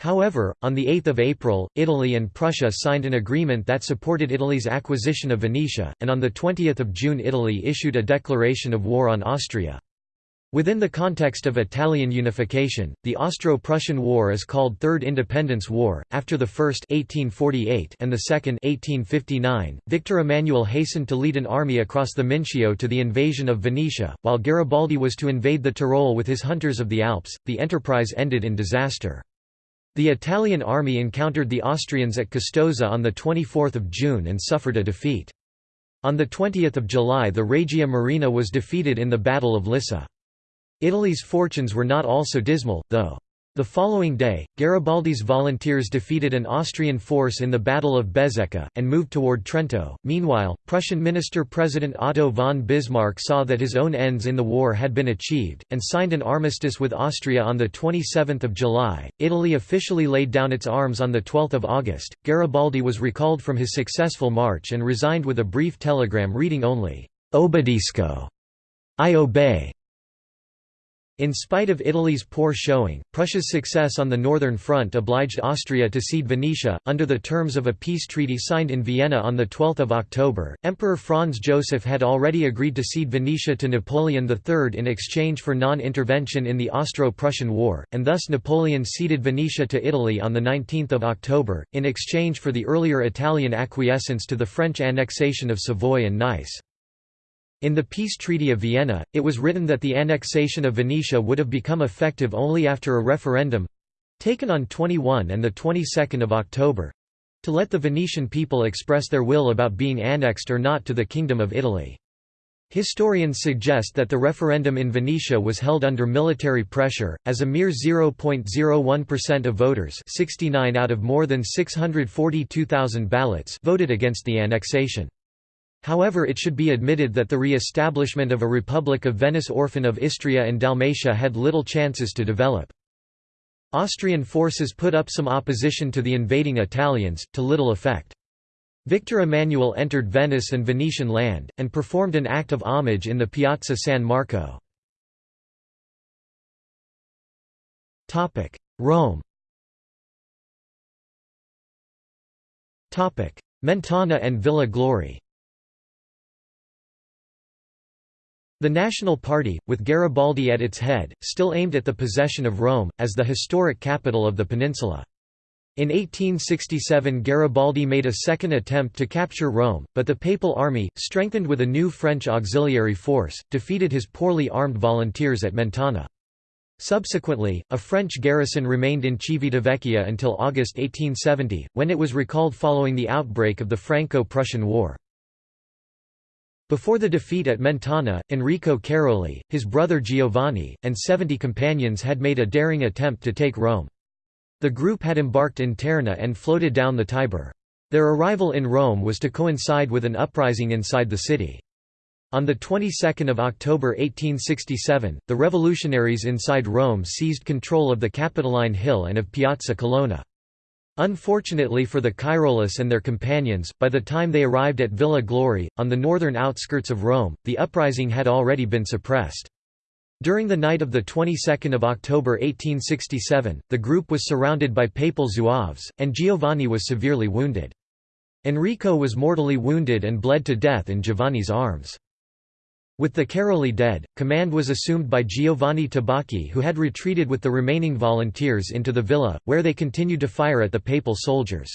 However, on 8 April, Italy and Prussia signed an agreement that supported Italy's acquisition of Venetia, and on 20 June Italy issued a declaration of war on Austria. Within the context of Italian unification, the Austro-Prussian War is called Third Independence War. After the first 1848 and the second 1859, Victor Emmanuel hastened to lead an army across the Mincio to the invasion of Venetia, while Garibaldi was to invade the Tyrol with his hunters of the Alps. The enterprise ended in disaster. The Italian army encountered the Austrians at Custoza on 24 June and suffered a defeat. On 20 July the Regia Marina was defeated in the Battle of Lissa. Italy's fortunes were not all so dismal, though. The following day, Garibaldi's volunteers defeated an Austrian force in the Battle of Bezzecca, and moved toward Trento. Meanwhile, Prussian Minister-President Otto von Bismarck saw that his own ends in the war had been achieved, and signed an armistice with Austria on 27 July. Italy officially laid down its arms on 12 August. Garibaldi was recalled from his successful march and resigned with a brief telegram reading only, Obbedisco. I obey. In spite of Italy's poor showing, Prussia's success on the northern front obliged Austria to cede Venetia, under the terms of a peace treaty signed in Vienna on 12 October. Emperor Franz Joseph had already agreed to cede Venetia to Napoleon III in exchange for non-intervention in the Austro-Prussian War, and thus Napoleon ceded Venetia to Italy on 19 October, in exchange for the earlier Italian acquiescence to the French annexation of Savoy and Nice. In the Peace Treaty of Vienna, it was written that the annexation of Venetia would have become effective only after a referendum—taken on 21 and the 22nd of October—to let the Venetian people express their will about being annexed or not to the Kingdom of Italy. Historians suggest that the referendum in Venetia was held under military pressure, as a mere 0.01% of voters 69 out of more than 642,000 ballots voted against the annexation. However it should be admitted that the re-establishment of a Republic of Venice orphan of Istria and Dalmatia had little chances to develop. Austrian forces put up some opposition to the invading Italians, to little effect. Victor Emmanuel entered Venice and Venetian land, and performed an act of homage in the Piazza San Marco. Rome Mentana and Villa Glori The National Party, with Garibaldi at its head, still aimed at the possession of Rome, as the historic capital of the peninsula. In 1867 Garibaldi made a second attempt to capture Rome, but the Papal army, strengthened with a new French auxiliary force, defeated his poorly armed volunteers at Mentana. Subsequently, a French garrison remained in Civitavecchia until August 1870, when it was recalled following the outbreak of the Franco-Prussian War. Before the defeat at Mentana, Enrico Cairoli, his brother Giovanni, and 70 companions had made a daring attempt to take Rome. The group had embarked in Terni and floated down the Tiber. Their arrival in Rome was to coincide with an uprising inside the city. On the 22nd of October 1867, the revolutionaries inside Rome seized control of the Capitoline Hill and of Piazza Colonna. Unfortunately for the Cairolists and their companions, by the time they arrived at Villa Glori, on the northern outskirts of Rome, the uprising had already been suppressed. During the night of the 22nd of October 1867, the group was surrounded by papal zouaves, and Giovanni was severely wounded. Enrico was mortally wounded and bled to death in Giovanni's arms. With the Cairoli dead, command was assumed by Giovanni Tabacchi who had retreated with the remaining volunteers into the villa, where they continued to fire at the papal soldiers.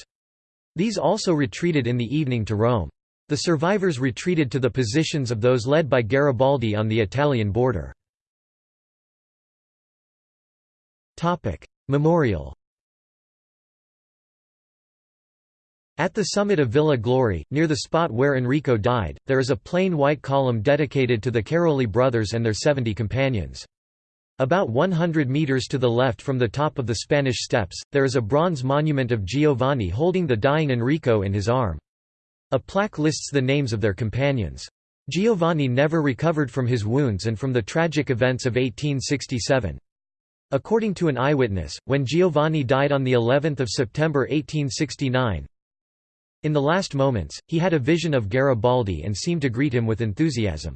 These also retreated in the evening to Rome. The survivors retreated to the positions of those led by Garibaldi on the Italian border. Memorial At the summit of Villa Glori, near the spot where Enrico died, there is a plain white column dedicated to the Cairoli brothers and their 70 companions. About 100 metres to the left from the top of the Spanish Steps, there is a bronze monument of Giovanni holding the dying Enrico in his arm. A plaque lists the names of their companions. Giovanni never recovered from his wounds and from the tragic events of 1867. According to an eyewitness, when Giovanni died on the 11th of September 1869, in the last moments, he had a vision of Garibaldi and seemed to greet him with enthusiasm.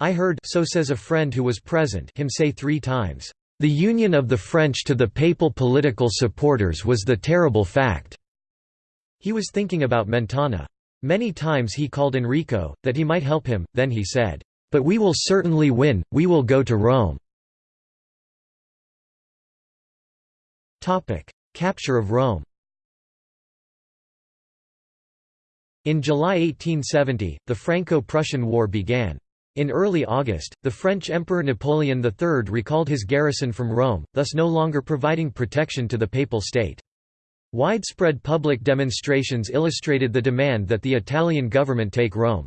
I heard so says a friend who was present him say three times, The union of the French to the papal political supporters was the terrible fact." He was thinking about Mentana. Many times he called Enrico, that he might help him, then he said, "'But we will certainly win, we will go to Rome." Capture of Rome In July 1870, the Franco-Prussian War began. In early August, the French Emperor Napoleon III recalled his garrison from Rome, thus no longer providing protection to the Papal State. Widespread public demonstrations illustrated the demand that the Italian government take Rome.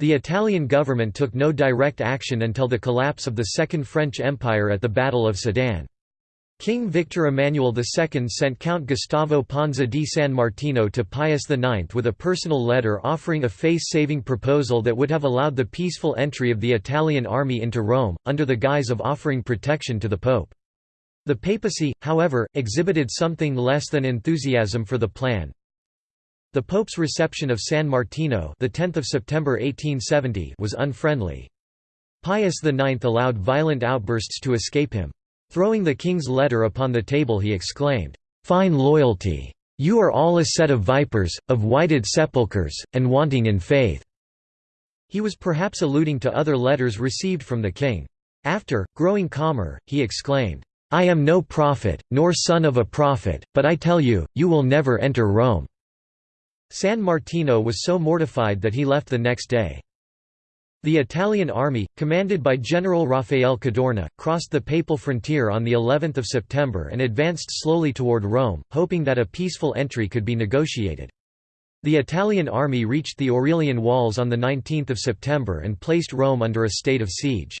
The Italian government took no direct action until the collapse of the Second French Empire at the Battle of Sedan. King Victor Emmanuel II sent Count Gustavo Ponza di San Martino to Pius IX with a personal letter offering a face-saving proposal that would have allowed the peaceful entry of the Italian army into Rome, under the guise of offering protection to the Pope. The papacy, however, exhibited something less than enthusiasm for the plan. The Pope's reception of San Martino the 10th of September 1870 was unfriendly. Pius IX allowed violent outbursts to escape him. Throwing the king's letter upon the table he exclaimed, "'Fine loyalty! You are all a set of vipers, of whited sepulchres, and wanting in faith!' He was perhaps alluding to other letters received from the king. After, growing calmer, he exclaimed, I am no prophet, nor son of a prophet, but I tell you, you will never enter Rome." San Martino was so mortified that he left the next day. The Italian army, commanded by General Raffaele Cadorna, crossed the papal frontier on the 11th of September and advanced slowly toward Rome, hoping that a peaceful entry could be negotiated. The Italian army reached the Aurelian Walls on 19 September and placed Rome under a state of siege.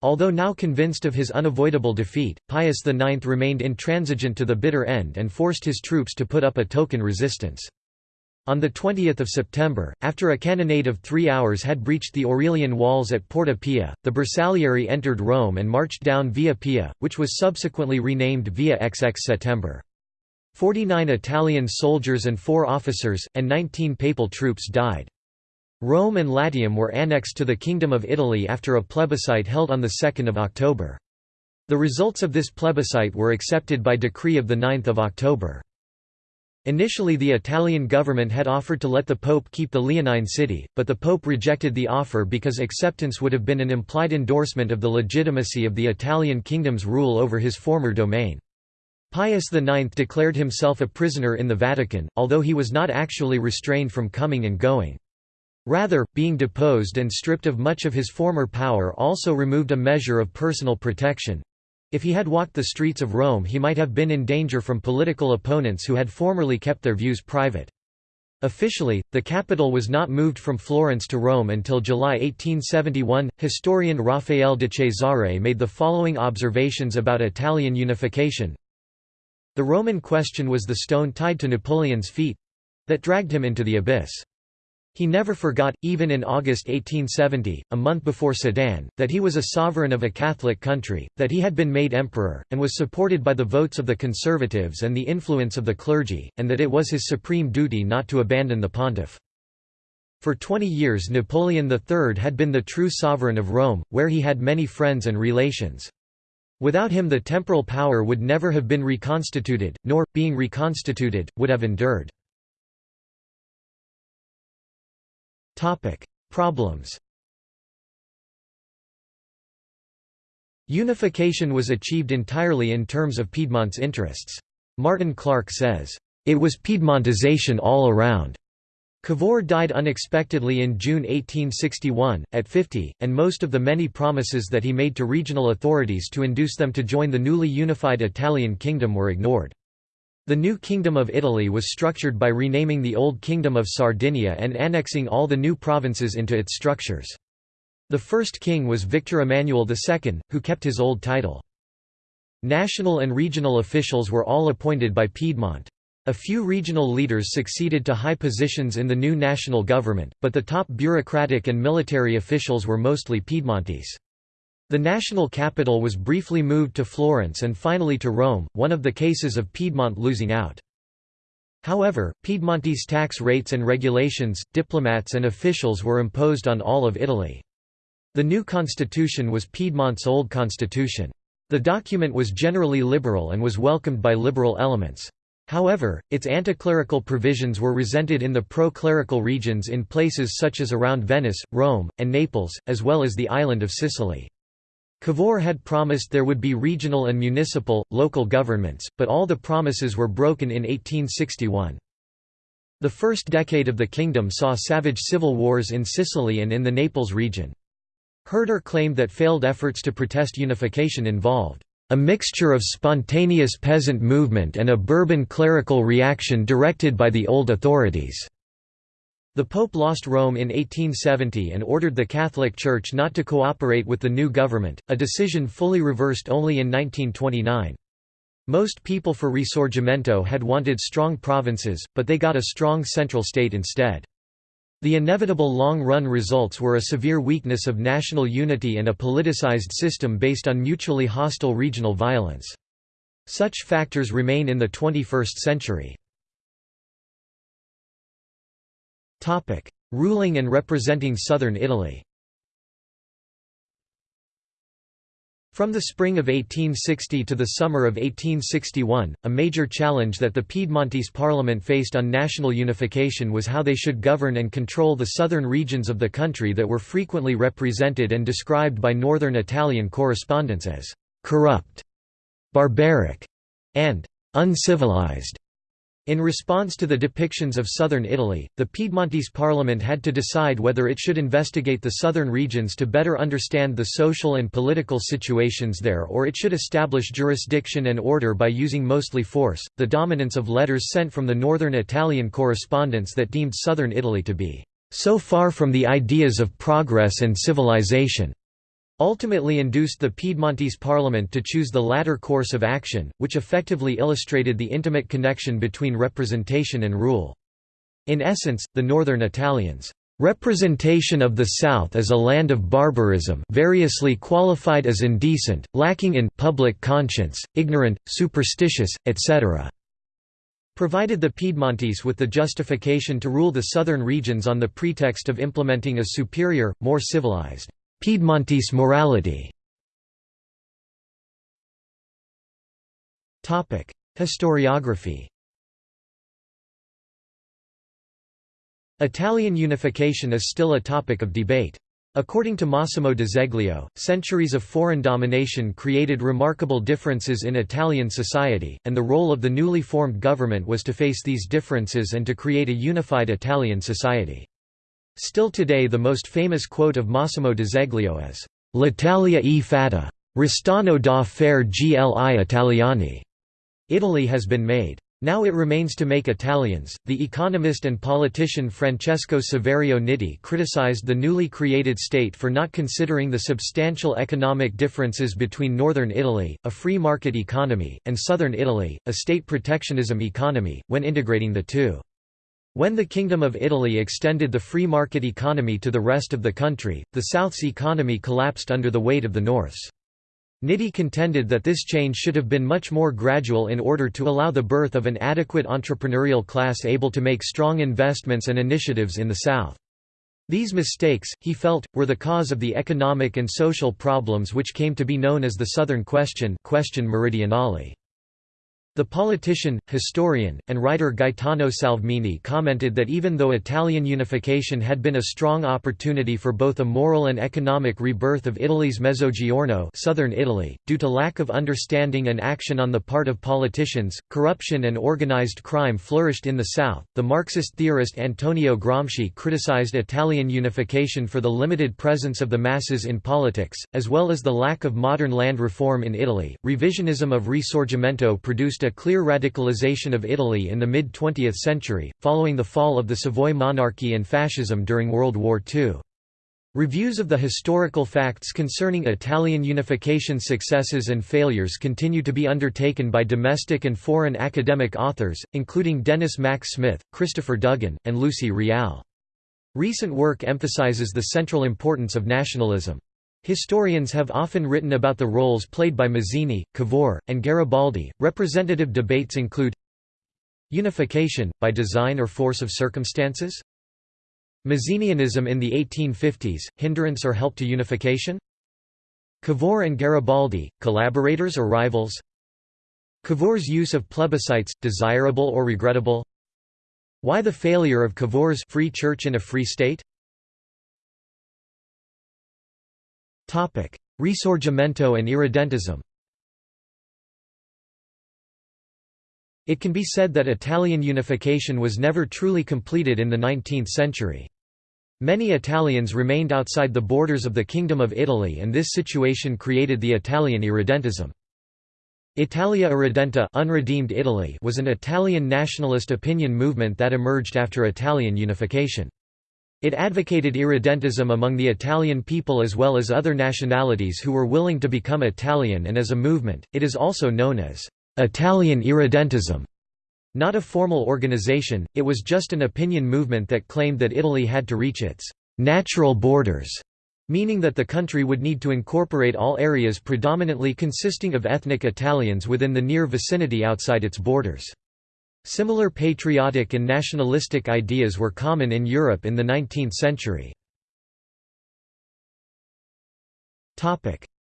Although now convinced of his unavoidable defeat, Pius IX remained intransigent to the bitter end and forced his troops to put up a token resistance. On 20 September, after a cannonade of three hours had breached the Aurelian walls at Porta Pia, the Bersaglieri entered Rome and marched down Via Pia, which was subsequently renamed Via XX September. Forty-nine Italian soldiers and four officers, and 19 papal troops died. Rome and Latium were annexed to the Kingdom of Italy after a plebiscite held on 2 October. The results of this plebiscite were accepted by decree of 9 October. Initially the Italian government had offered to let the Pope keep the Leonine city, but the Pope rejected the offer because acceptance would have been an implied endorsement of the legitimacy of the Italian kingdom's rule over his former domain. Pius IX declared himself a prisoner in the Vatican, although he was not actually restrained from coming and going. Rather, being deposed and stripped of much of his former power also removed a measure of personal protection. If he had walked the streets of Rome he might have been in danger from political opponents who had formerly kept their views private. Officially, the capital was not moved from Florence to Rome until July 1871. Historian Raffaele de Cesare made the following observations about Italian unification. The Roman question was the stone tied to Napoleon's feet that dragged him into the abyss. He never forgot, even in August 1870, a month before Sedan, that he was a sovereign of a Catholic country, that he had been made emperor, and was supported by the votes of the conservatives and the influence of the clergy, and that it was his supreme duty not to abandon the pontiff. For 20 years Napoleon III had been the true sovereign of Rome, where he had many friends and relations. Without him the temporal power would never have been reconstituted, nor, being reconstituted, would have endured. Topic: Problems. Unification was achieved entirely in terms of Piedmont's interests. Martin Clark says, "It was Piedmontization all around." Cavour died unexpectedly in June 1861, at 50, and most of the many promises that he made to regional authorities to induce them to join the newly unified Italian kingdom were ignored. The new Kingdom of Italy was structured by renaming the old Kingdom of Sardinia and annexing all the new provinces into its structures. The first king was Victor Emmanuel II, who kept his old title. National and regional officials were all appointed by Piedmont. A few regional leaders succeeded to high positions in the new national government, but the top bureaucratic and military officials were mostly Piedmontese. The national capital was briefly moved to Florence and finally to Rome, one of the cases of Piedmont losing out. However, Piedmontese tax rates and regulations, diplomats and officials were imposed on all of Italy. The new constitution was Piedmont's old constitution. The document was generally liberal and was welcomed by liberal elements. However, its anticlerical provisions were resented in the pro-clerical regions in places such as around Venice, Rome, and Naples, as well as the island of Sicily. Cavour had promised there would be regional and municipal, local governments, but all the promises were broken in 1861. The first decade of the kingdom saw savage civil wars in Sicily and in the Naples region. Hearder claimed that failed efforts to protest unification involved a mixture of spontaneous peasant movement and a Bourbon clerical reaction directed by the old authorities. The Pope lost Rome in 1870 and ordered the Catholic Church not to cooperate with the new government, a decision fully reversed only in 1929. Most people for Risorgimento had wanted strong provinces, but they got a strong central state instead. The inevitable long-run results were a severe weakness of national unity and a politicized system based on mutually hostile regional violence. Such factors remain in the 21st century. Ruling and representing southern Italy From the spring of 1860 to the summer of 1861, a major challenge that the Piedmontese parliament faced on national unification was how they should govern and control the southern regions of the country that were frequently represented and described by northern Italian correspondents as «corrupt», «barbaric» and «uncivilized». In response to the depictions of southern Italy, the Piedmontese parliament had to decide whether it should investigate the southern regions to better understand the social and political situations there or it should establish jurisdiction and order by using mostly force. The dominance of letters sent from the northern Italian correspondents that deemed southern Italy to be so far from the ideas of progress and civilization ultimately induced the Piedmontese parliament to choose the latter course of action, which effectively illustrated the intimate connection between representation and rule. In essence, the northern Italians' representation of the South as a land of barbarism variously qualified as indecent, lacking in public conscience, ignorant, superstitious, etc. provided the Piedmontese with the justification to rule the southern regions on the pretext of implementing a superior, more civilized Piedmontese morality Historiography Italian unification is still a topic of debate. According to Massimo D'Azeglio, centuries of foreign domination created remarkable differences in Italian society, and the role of the newly formed government was to face these differences and to create a unified Italian society. Still today the most famous quote of Massimo D'Azeglio is, «L'Italia è fatta. Restano da fare gli italiani». Italy has been made. Now it remains to make Italians. The economist and politician Francesco Saverio Nitti criticized the newly created state for not considering the substantial economic differences between northern Italy, a free market economy, and southern Italy, a state protectionism economy, when integrating the two. When the Kingdom of Italy extended the free market economy to the rest of the country, the South's economy collapsed under the weight of the North's. Nitti contended that this change should have been much more gradual in order to allow the birth of an adequate entrepreneurial class able to make strong investments and initiatives in the South. These mistakes, he felt, were the cause of the economic and social problems which came to be known as the Southern Question questione meridionale. The politician, historian, and writer Gaetano Salvemini commented that even though Italian unification had been a strong opportunity for both a moral and economic rebirth of Italy's Mezzogiorno southern Italy, due to lack of understanding and action on the part of politicians, corruption and organized crime flourished in the south. The Marxist theorist Antonio Gramsci criticized Italian unification for the limited presence of the masses in politics, as well as the lack of modern land reform in Italy. Revisionism of Risorgimento produced a clear radicalization of Italy in the mid-20th century, following the fall of the Savoy monarchy and fascism during World War II. Reviews of the historical facts concerning Italian unification successes and failures continue to be undertaken by domestic and foreign academic authors, including Denis Mack Smith, Christopher Duggan, and Lucy Riall. Recent work emphasizes the central importance of nationalism. Historians have often written about the roles played by Mazzini, Cavour, and Garibaldi. Representative debates include Unification, by design or force of circumstances? Mazzinianism in the 1850s, hindrance or help to unification? Cavour and Garibaldi, collaborators or rivals? Cavour's use of plebiscites, desirable or regrettable? Why the failure of Cavour's free church in a free state? Risorgimento and irredentism It can be said that Italian unification was never truly completed in the 19th century. Many Italians remained outside the borders of the Kingdom of Italy and this situation created the Italian irredentism. Italia Irredenta unredeemed Italy was an Italian nationalist opinion movement that emerged after Italian unification. It advocated irredentism among the Italian people as well as other nationalities who were willing to become Italian and as a movement, it is also known as Italian irredentism. Not a formal organization, it was just an opinion movement that claimed that Italy had to reach its natural borders, meaning that the country would need to incorporate all areas predominantly consisting of ethnic Italians within the near vicinity outside its borders. Similar patriotic and nationalistic ideas were common in Europe in the 19th century.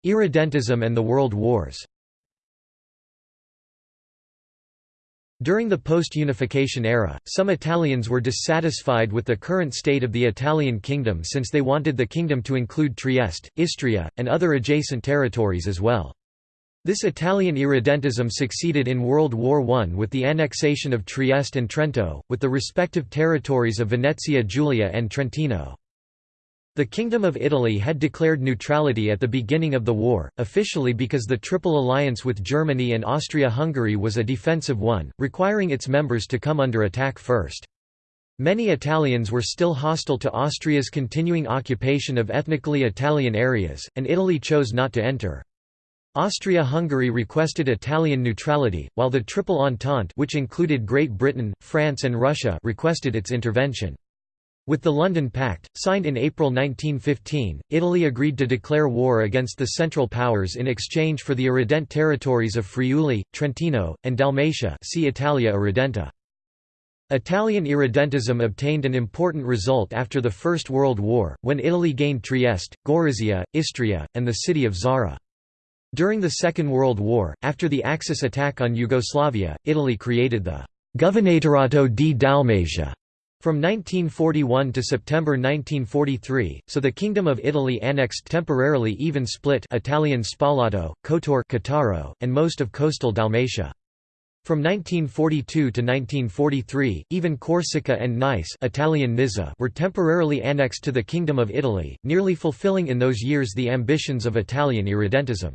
Irredentism and the World Wars During the post-unification era, some Italians were dissatisfied with the current state of the Italian kingdom since they wanted the kingdom to include Trieste, Istria, and other adjacent territories as well. This Italian irredentism succeeded in World War I with the annexation of Trieste and Trento, with the respective territories of Venezia Giulia and Trentino. The Kingdom of Italy had declared neutrality at the beginning of the war, officially because the Triple Alliance with Germany and Austria-Hungary was a defensive one, requiring its members to come under attack first. Many Italians were still hostile to Austria's continuing occupation of ethnically Italian areas, and Italy chose not to enter. Austria-Hungary requested Italian neutrality, while the Triple Entente which included Great Britain, France and Russia requested its intervention. With the London Pact, signed in April 1915, Italy agreed to declare war against the Central Powers in exchange for the irredent territories of Friuli, Trentino, and Dalmatia see Italia Irredenta. Italian irredentism obtained an important result after the First World War, when Italy gained Trieste, Gorizia, Istria, and the city of Zara. During the Second World War, after the Axis attack on Yugoslavia, Italy created the Governatorato di Dalmatia from 1941 to September 1943, so the Kingdom of Italy annexed temporarily even Split Italian Spalato, Kotor Cattaro, and most of coastal Dalmatia. From 1942 to 1943, even Corsica and Nice Italian were temporarily annexed to the Kingdom of Italy, nearly fulfilling in those years the ambitions of Italian irredentism.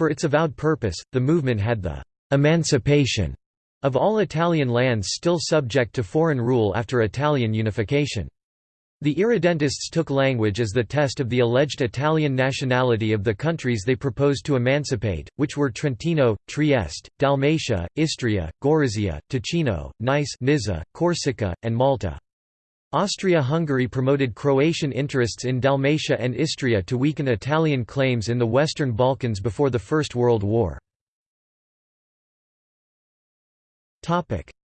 For its avowed purpose, the movement had the «emancipation» of all Italian lands still subject to foreign rule after Italian unification. The irredentists took language as the test of the alleged Italian nationality of the countries they proposed to emancipate, which were Trentino, Trieste, Dalmatia, Istria, Gorizia, Ticino, Nice Nizza, Corsica, and Malta. Austria-Hungary promoted Croatian interests in Dalmatia and Istria to weaken Italian claims in the Western Balkans before the First World War.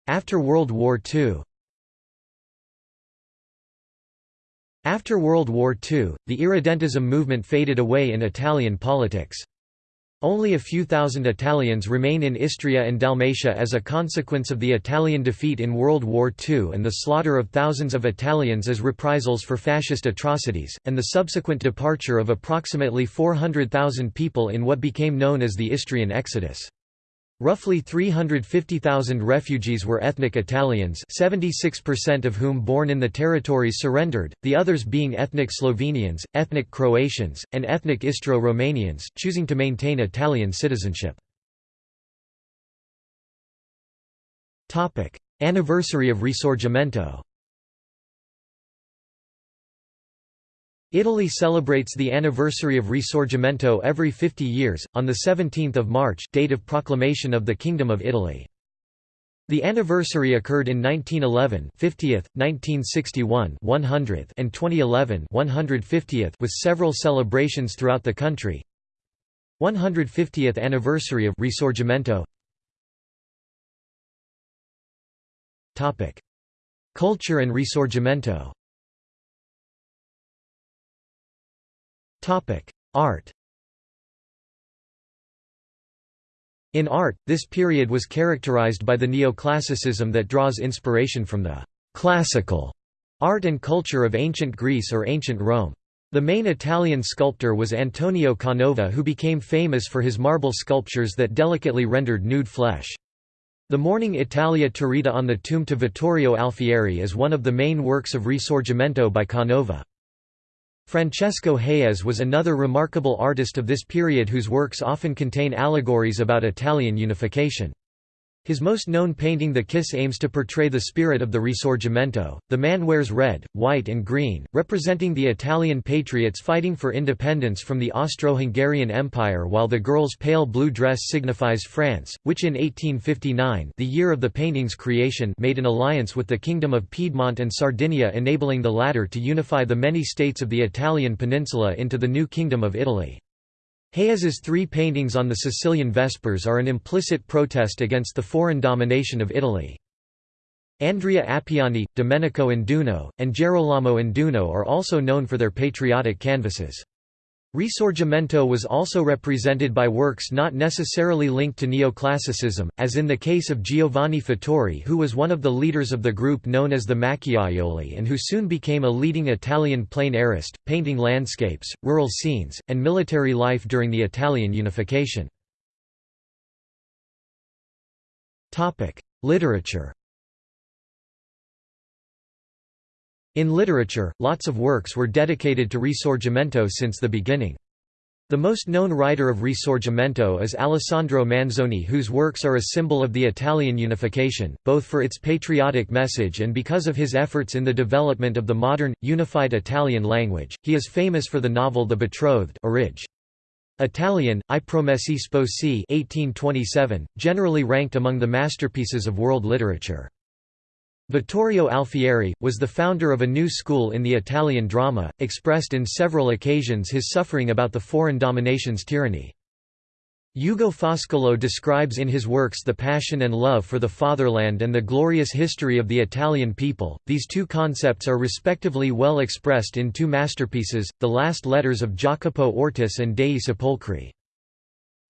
After World War II After World War II, the irredentism movement faded away in Italian politics. Only a few thousand Italians remain in Istria and Dalmatia as a consequence of the Italian defeat in World War II and the slaughter of thousands of Italians as reprisals for fascist atrocities, and the subsequent departure of approximately 400,000 people in what became known as the Istrian Exodus. Roughly 350,000 refugees were ethnic Italians 76% of whom born in the territories surrendered, the others being ethnic Slovenians, ethnic Croatians, and ethnic Istro-Romanians, choosing to maintain Italian citizenship. Anniversary of Risorgimento Italy celebrates the anniversary of Risorgimento every 50 years, on 17 March date of proclamation of the Kingdom of Italy. The anniversary occurred in 1911 50th, 1961 100th and 2011 150th with several celebrations throughout the country. 150th anniversary of Risorgimento Culture and Risorgimento Topic: Art. In art, this period was characterized by the neoclassicism that draws inspiration from the classical art and culture of ancient Greece or ancient Rome. The main Italian sculptor was Antonio Canova who became famous for his marble sculptures that delicately rendered nude flesh. The Mourning Italia Turrita on the tomb to Vittorio Alfieri is one of the main works of Risorgimento by Canova. Francesco Hayez was another remarkable artist of this period whose works often contain allegories about Italian unification. His most known painting The Kiss aims to portray the spirit of the Risorgimento. The man wears red, white and green, representing the Italian patriots fighting for independence from the Austro-Hungarian Empire while the girl's pale blue dress signifies France, which in 1859 the year of the painting's creation made an alliance with the Kingdom of Piedmont and Sardinia enabling the latter to unify the many states of the Italian peninsula into the new Kingdom of Italy. Hayez's three paintings on the Sicilian Vespers are an implicit protest against the foreign domination of Italy. Andrea Appiani, Domenico Induno, and Gerolamo Induno are also known for their patriotic canvases. Risorgimento was also represented by works not necessarily linked to neoclassicism, as in the case of Giovanni Fattori who was one of the leaders of the group known as the Macchiaioli and who soon became a leading Italian plein airist, painting landscapes, rural scenes, and military life during the Italian unification. Literature In literature, lots of works were dedicated to Risorgimento since the beginning. The most known writer of Risorgimento is Alessandro Manzoni whose works are a symbol of the Italian unification, both for its patriotic message and because of his efforts in the development of the modern, unified Italian language. He is famous for the novel The Betrothed Orig. Italian, I Promessi Sposi 1827, generally ranked among the masterpieces of world literature. Vittorio Alfieri, was the founder of a new school in the Italian drama, expressed in several occasions his suffering about the foreign domination's tyranny. Ugo Foscolo describes in his works the passion and love for the fatherland and the glorious history of the Italian people. These two concepts are respectively well expressed in two masterpieces, The Last Letters of Jacopo Ortis and Dei Sepolcri.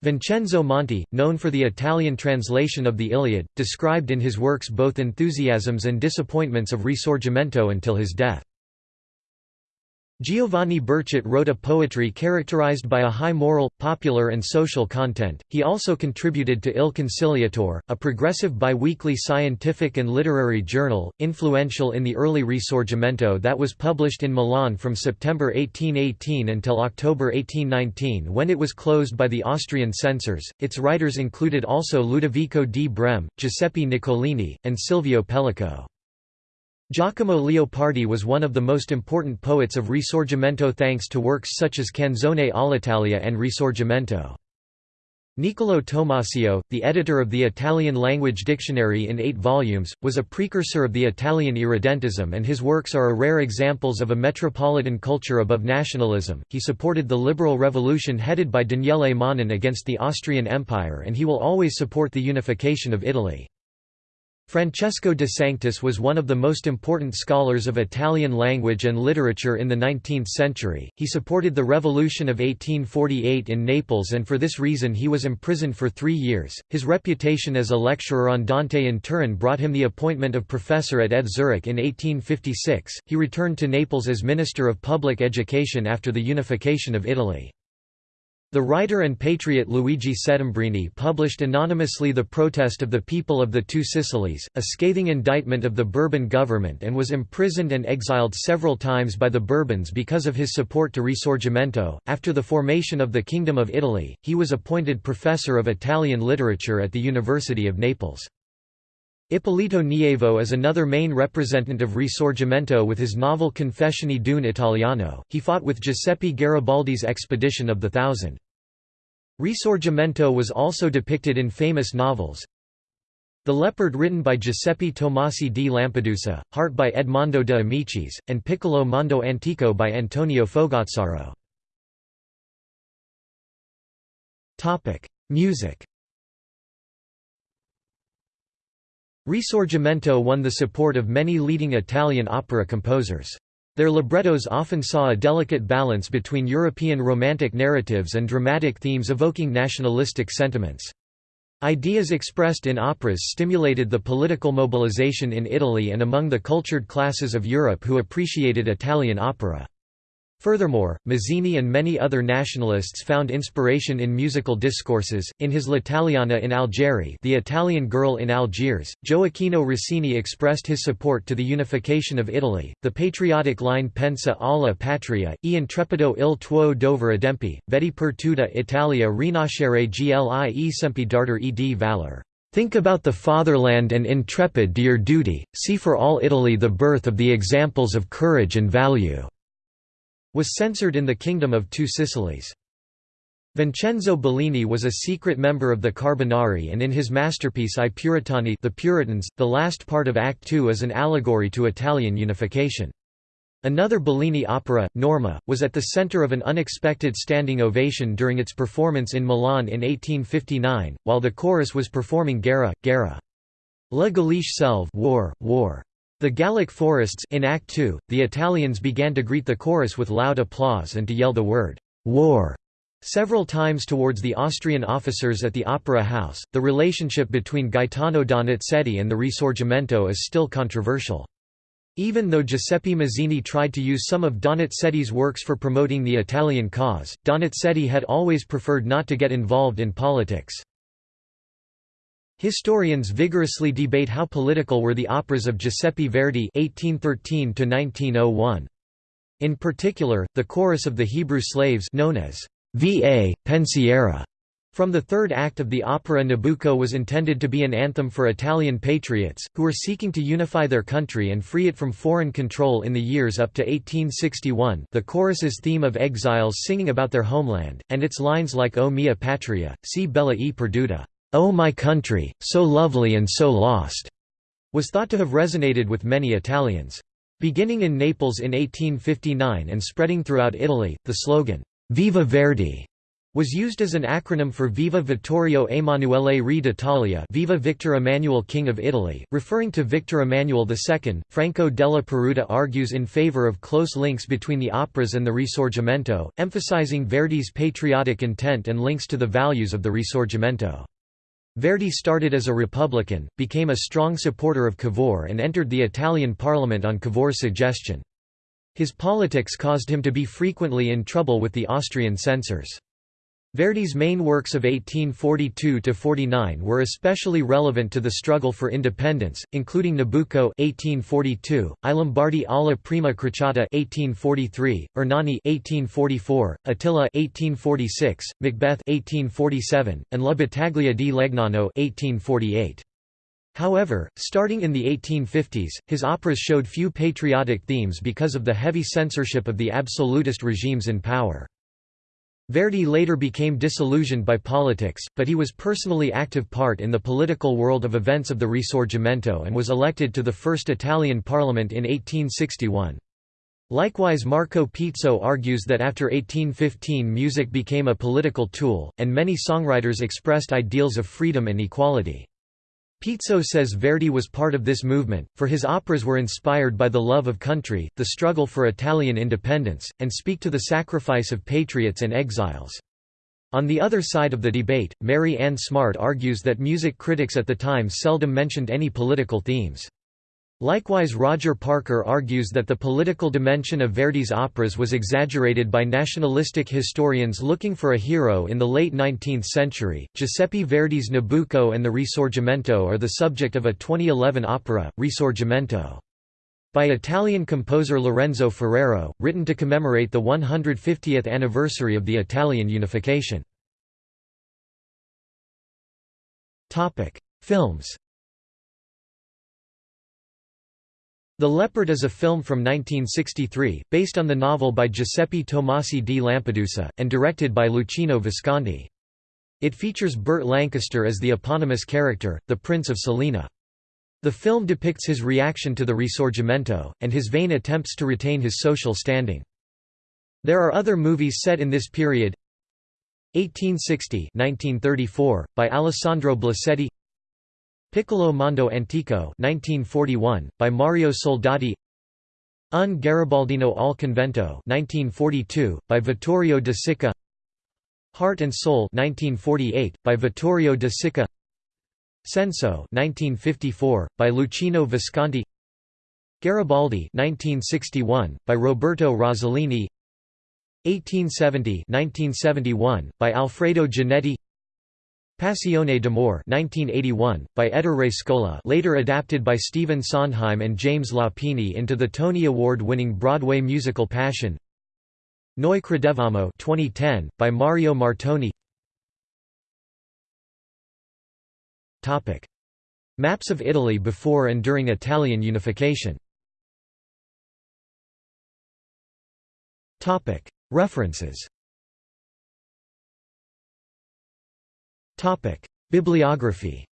Vincenzo Monti, known for the Italian translation of the Iliad, described in his works both enthusiasms and disappointments of Risorgimento until his death. Giovanni Berchet wrote a poetry characterized by a high moral, popular and social content. He also contributed to Il Conciliatore, a progressive biweekly scientific and literary journal, influential in the early Risorgimento that was published in Milan from September 1818 until October 1819 when it was closed by the Austrian censors. Its writers included also Ludovico di Brem, Giuseppe Nicolini, and Silvio Pellico. Giacomo Leopardi was one of the most important poets of Risorgimento thanks to works such as Canzone all'Italia and Risorgimento. Niccolò Tommaseo, the editor of the Italian language dictionary in eight volumes, was a precursor of the Italian irredentism and his works are a rare examples of a metropolitan culture above nationalism. He supported the liberal revolution headed by Daniele Manin against the Austrian Empire and he will always support the unification of Italy. Francesco de Sanctis was one of the most important scholars of Italian language and literature in the 19th century. He supported the revolution of 1848 in Naples and for this reason he was imprisoned for three years. His reputation as a lecturer on Dante in Turin brought him the appointment of professor at ETH Zurich in 1856. He returned to Naples as Minister of Public Education after the unification of Italy. The writer and patriot Luigi Settembrini published anonymously The Protest of the People of the Two Sicilies, a scathing indictment of the Bourbon government and was imprisoned and exiled several times by the Bourbons because of his support to Risorgimento. After the formation of the Kingdom of Italy, he was appointed professor of Italian literature at the University of Naples. Ippolito Nievo is another main representative of Risorgimento with his novel Confessioni d'un Italiano. He fought with Giuseppe Garibaldi's expedition of the Thousand. Risorgimento was also depicted in famous novels The Leopard written by Giuseppe Tomasi di Lampedusa, Heart by Edmondo de Amicis, and Piccolo Mondo Antico by Antonio Fogazzaro. Music Risorgimento won the support of many leading Italian opera composers. Their librettos often saw a delicate balance between European romantic narratives and dramatic themes evoking nationalistic sentiments. Ideas expressed in operas stimulated the political mobilization in Italy and among the cultured classes of Europe who appreciated Italian opera. Furthermore, Mazzini and many other nationalists found inspiration in musical discourses. In his L'Italiana in Algeri, The Italian Girl in Algiers, Gioacchino Rossini expressed his support to the unification of Italy. The patriotic line Pensa alla patria, e intrepido il tuo dovere adempi, vedi per tutta Italia rinascere gli esempi d'arte e di valor. Think about the fatherland and intrepid your duty, see for all Italy the birth of the examples of courage and value was censored in the Kingdom of Two Sicilies. Vincenzo Bellini was a secret member of the Carbonari and in his masterpiece I Puritani the Puritans, the last part of Act II is an allegory to Italian unification. Another Bellini opera, Norma, was at the center of an unexpected standing ovation during its performance in Milan in 1859, while the chorus was performing Guerra, Guerra. La Galliche Selve war, war. The Gallic forests in Act II, the Italians began to greet the chorus with loud applause and to yell the word, war, several times towards the Austrian officers at the Opera House. The relationship between Gaetano Donizetti and the Risorgimento is still controversial. Even though Giuseppe Mazzini tried to use some of Donizetti's works for promoting the Italian cause, Donizetti had always preferred not to get involved in politics. Historians vigorously debate how political were the operas of Giuseppe Verdi (1813–1901). In particular, the chorus of the Hebrew slaves known as Va Pensiero from the third act of the opera Nabucco was intended to be an anthem for Italian patriots, who were seeking to unify their country and free it from foreign control in the years up to 1861 the chorus's theme of exiles singing about their homeland, and its lines like O mia patria, si bella e perduta. "'O My Country, so lovely and so lost' was thought to have resonated with many Italians. Beginning in Naples in 1859 and spreading throughout Italy, the slogan, Viva Verdi was used as an acronym for Viva Vittorio Emanuele Re d'Italia Viva Victor Emmanuel King of Italy, referring to Victor Emmanuel II. Franco della Peruta argues in favor of close links between the operas and the Risorgimento, emphasizing Verdi's patriotic intent and links to the values of the Risorgimento. Verdi started as a Republican, became a strong supporter of Cavour and entered the Italian parliament on Cavour's suggestion. His politics caused him to be frequently in trouble with the Austrian censors. Verdi's main works of 1842–49 were especially relevant to the struggle for independence, including Nabucco 1842, I Lombardi alla prima crociata 1843, Ernani 1844, Attila 1846, Macbeth 1847, and La Battaglia di Legnano 1848. However, starting in the 1850s, his operas showed few patriotic themes because of the heavy censorship of the absolutist regimes in power. Verdi later became disillusioned by politics, but he was personally active part in the political world of events of the Risorgimento and was elected to the first Italian parliament in 1861. Likewise Marco Pizzo argues that after 1815 music became a political tool, and many songwriters expressed ideals of freedom and equality. Pizzo says Verdi was part of this movement, for his operas were inspired by the love of country, the struggle for Italian independence, and speak to the sacrifice of patriots and exiles. On the other side of the debate, Mary Ann Smart argues that music critics at the time seldom mentioned any political themes. Likewise Roger Parker argues that the political dimension of Verdi's operas was exaggerated by nationalistic historians looking for a hero in the late 19th century. Giuseppe Verdi's Nabucco and the Risorgimento are the subject of a 2011 opera, Risorgimento. By Italian composer Lorenzo Ferrero, written to commemorate the 150th anniversary of the Italian unification. Films The Leopard is a film from 1963, based on the novel by Giuseppe Tomasi di Lampedusa, and directed by Luchino Visconti. It features Burt Lancaster as the eponymous character, the Prince of Salina. The film depicts his reaction to the Risorgimento, and his vain attempts to retain his social standing. There are other movies set in this period 1860 1934, by Alessandro Blasetti Piccolo Mondo Antico 1941, by Mario Soldati. Un Garibaldino al Convento 1942, by Vittorio de Sica. Heart and Soul 1948, by Vittorio de Sica. Senso 1954, by Luchino Visconti. Garibaldi 1961, by Roberto Rossellini. 1870–1971 by Alfredo Giannetti Passione d'amore 1981 by Ettore Scola later adapted by Stephen Sondheim and James Lapine into the Tony Award-winning Broadway musical Passion. Noi credevamo 2010 by Mario Martone. Maps of Italy before and during Italian unification. References Bibliography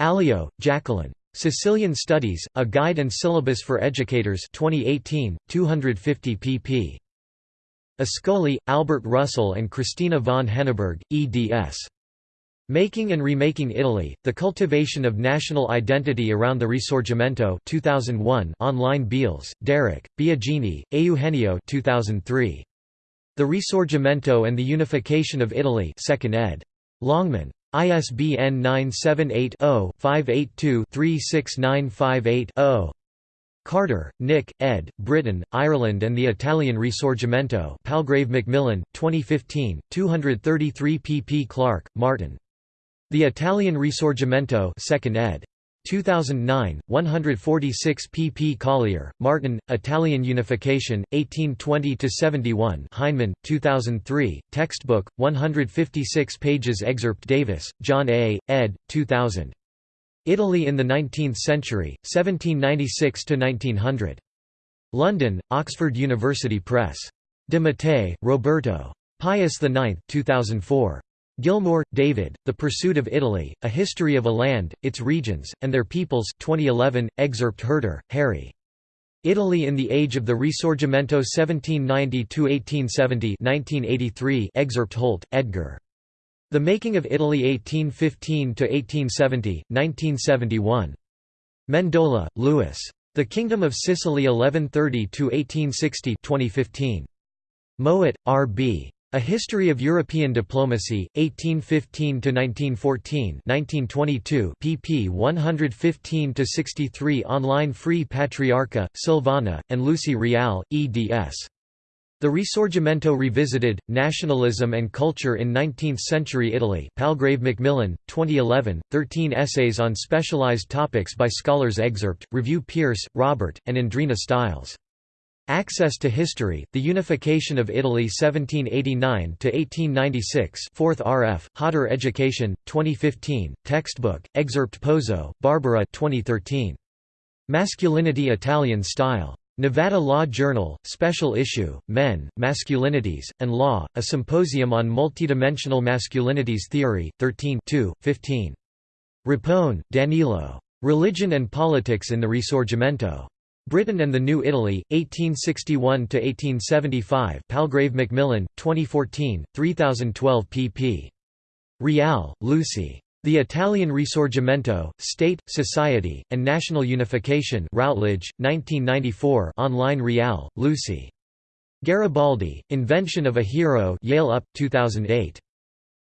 Alio, Jacqueline. Sicilian Studies, A Guide and Syllabus for Educators 2018, 250 pp. Ascoli, Albert Russell and Christina von Henneberg, eds. Making and Remaking Italy, The Cultivation of National Identity Around the Risorgimento 2001 online Beales, Derek, Biagini, Eugenio 2003. The Risorgimento and the Unification of Italy 2nd ed. Longman. ISBN 978 0 582 36958 0. Carter, Nick, ed., Britain, Ireland and the Italian Risorgimento Palgrave Macmillan, 2015, 233 pp Clark, Martin. The Italian Risorgimento 2nd ed. 2009, 146 pp. Collier, Martin, Italian Unification, 1820–71 Heinemann, 2003, textbook, 156 pages Excerpt Davis, John A., ed., 2000. Italy in the Nineteenth Century, 1796–1900. London, Oxford University Press. De Mattei, Roberto. Pius IX 2004. Gilmour, David, The Pursuit of Italy, A History of a Land, Its Regions, and Their Peoples 2011, excerpt Hearder, Harry. Italy in the Age of the Risorgimento 1790–1870 1983 excerpt Holt, Edgar. The Making of Italy 1815–1870, 1971. Mendola, Louis. The Kingdom of Sicily 1130–1860 2015. Mowat, R. B. A History of European Diplomacy, 1815–1914 1922 pp 115–63 Online Free Patriarca, Silvana, and Lucy Riall, eds. The Risorgimento Revisited, Nationalism and Culture in Nineteenth-Century Italy Palgrave Macmillan, 2011, 13 essays on specialized topics by scholars Excerpt, Review Pearce, Robert, and Andrina Stiles. Access to History, The Unification of Italy 1789–1896 4th RF, Hodder Education, 2015, Textbook, Excerpt Pozzo, Barbara 2013. Masculinity Italian Style. Nevada Law Journal, Special Issue, Men, Masculinities, and Law, a Symposium on Multidimensional Masculinities Theory, 13 15. Rapone, Danilo. Religion and Politics in the Risorgimento. Britain and the New Italy, 1861–1875 Palgrave Macmillan, 2014, 3012 pp. Riall, Lucy. The Italian Risorgimento, State, Society, and National Unification Routledge, 1994 online Riall, Lucy. Garibaldi, Invention of a Hero Yale UP, 2008.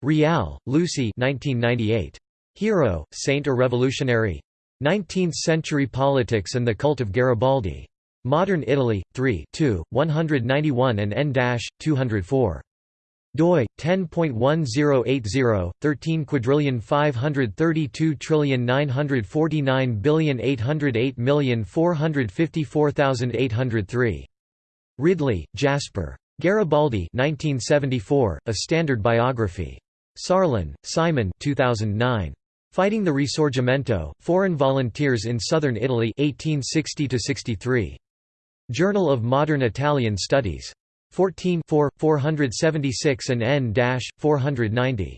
Riall, Lucy 1998. Hero, Saint or Revolutionary? Nineteenth-century politics and the cult of Garibaldi. Modern Italy, 3 2, 191 and n-204 doi 10.1080 13 quadrillion 532 trillion 949 billion 808 million 454803 Ridley, Jasper. Garibaldi 1974, A Standard Biography. Sarlin, Simon 2009. Fighting the Risorgimento, Foreign Volunteers in Southern Italy 1860 Journal of Modern Italian Studies. 14 476 and n-490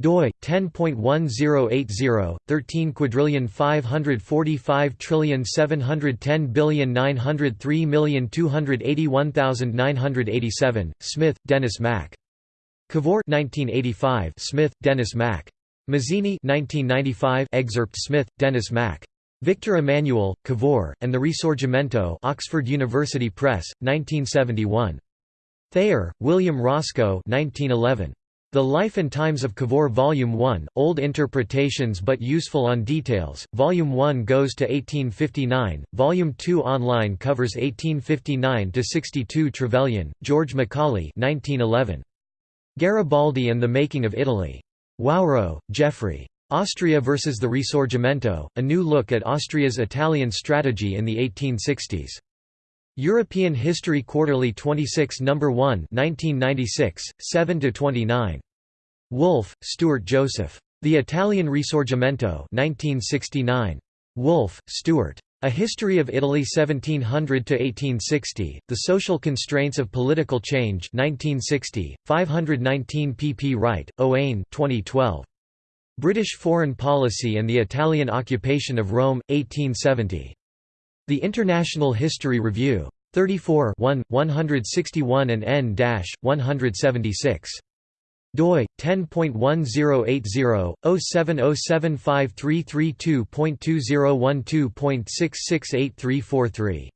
doi 10.1080 13 quadrillion 545 trillion 710 billion 903 million 281,987 Smith Dennis Mack. Cavour 1985 Smith Dennis Mack Mazzini 1995 excerpt Smith, Dennis Mack. Victor Emmanuel, Cavour, and the Risorgimento Oxford University Press, 1971. Thayer, William Roscoe 1911. The Life and Times of Cavour Volume 1, Old Interpretations but Useful on Details, Volume 1 goes to 1859, Volume 2 online covers 1859–62 Trevelyan, George Macaulay 1911. Garibaldi and the Making of Italy. Wawro, Geoffrey. Austria versus the Risorgimento, A New Look at Austria's Italian Strategy in the 1860s. European History Quarterly 26 No. 1 1996, 7–29. Woolf, Stuart Joseph. The Italian Risorgimento 1969. Woolf, Stuart. A History of Italy 1700 to 1860, The Social Constraints of Political Change 1960, 519 pp Wright, Owain 2012. British Foreign Policy and the Italian Occupation of Rome, 1870. The International History Review. 34 1, 161 and n-176 doi 10.1080/0753332.2012.668343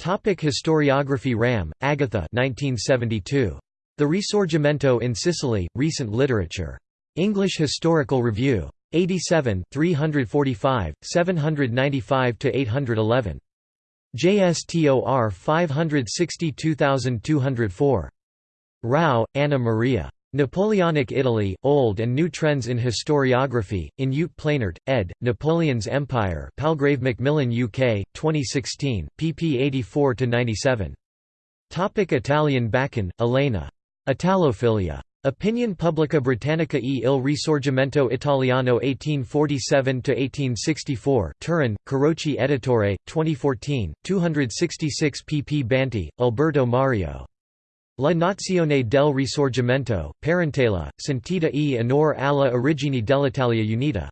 Topic Historiography Ramm, Agatha 1972 The Risorgimento in Sicily Recent Literature. English Historical Review. 87 345 795 811 JSTOR 562204. Rao, Anna Maria. Napoleonic Italy, Old and New Trends in Historiography, in Ute Planert, ed., Napoleon's Empire Palgrave Macmillan UK, 2016, pp 84–97. Italian Bacon, Elena. Italophilia. Opinion Pubblica Britannica e il Risorgimento Italiano 1847–1864 Turin, Carocci Editore, 2014, 266 pp Banti, Alberto Mario. La Nazione del Risorgimento, Parentela, sentita e onore alla origine dell'Italia Unita.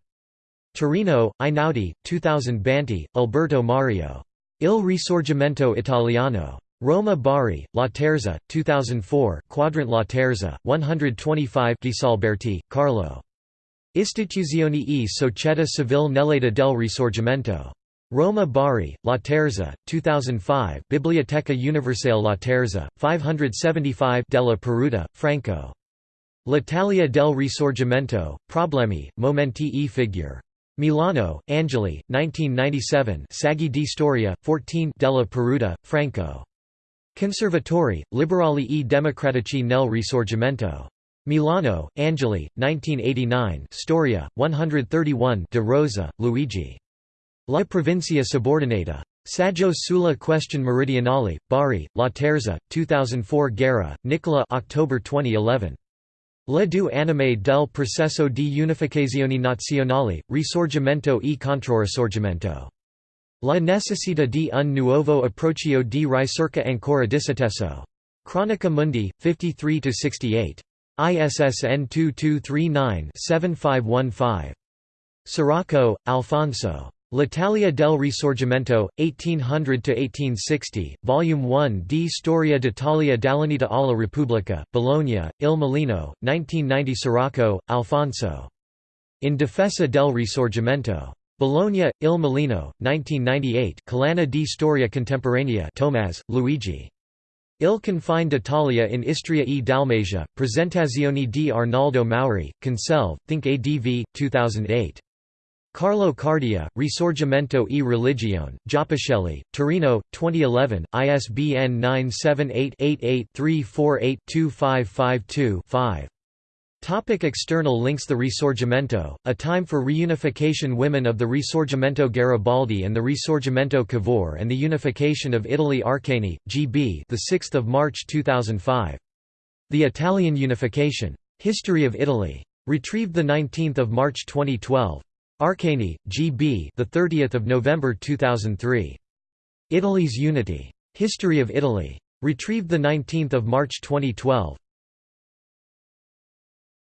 Torino, Einaudi, 2000 Banti, Alberto Mario. Il Risorgimento Italiano. Roma Bari, Laterza, 2004 Quadrant Laterza, 125 Ghisalberti, Carlo. Istituzioni e Società Civile nell'età del Risorgimento. Roma Bari, Laterza, 2005 Biblioteca Universale Laterza, 575 Della Peruta, Franco. L'Italia del Risorgimento, Problemi, Momenti e Figure. Milano, Angeli, 1997 Saggi di Storia, 14 Della Peruta, Franco. Conservatori, Liberali e Democratici nel Risorgimento. Milano, Angeli, 1989 Storia, 131 De Rosa, Luigi. La Provincia Subordinata. Saggio sulla questione meridionale, Bari, Laterza, 2004 Guerra, Nicola October 2011. Le due anime del processo di unificazione nazionale, Risorgimento e Controrisorgimento. La necessità di un nuovo approccio di ricerca ancora disatteso. Chronica Mundi, 53–68. ISSN 2239-7515. Scirocco, Alfonso. L'Italia del Risorgimento, 1800–1860, Volume 1 di Storia d'Italia dall'Unità alla Repubblica, Bologna, Il Mulino, 1990 Scirocco, Alfonso. In difesa del Risorgimento. Bologna, Il Mulino, 1998 Collana di Storia Contemporanea Tomaz, Luigi. Il confine d'Italia in Istria e Dalmatia, Presentazioni di Arnaldo Mauri, Conselve, Think ADV, 2008. Carlo Cardia, Risorgimento e Religione, Giappichelli, Torino, 2011, ISBN 978 88 348 2552 5. Topic external links The Risorgimento, A Time for Reunification Women of the Risorgimento Garibaldi and the Risorgimento Cavour and the Unification of Italy Arcani, G.B. the 6th of March 2005. The Italian Unification. History of Italy. Retrieved the 19th of March 2012. Arcani, G.B. the 30th of November 2003. Italy's Unity. History of Italy. Retrieved the 19th of March 2012.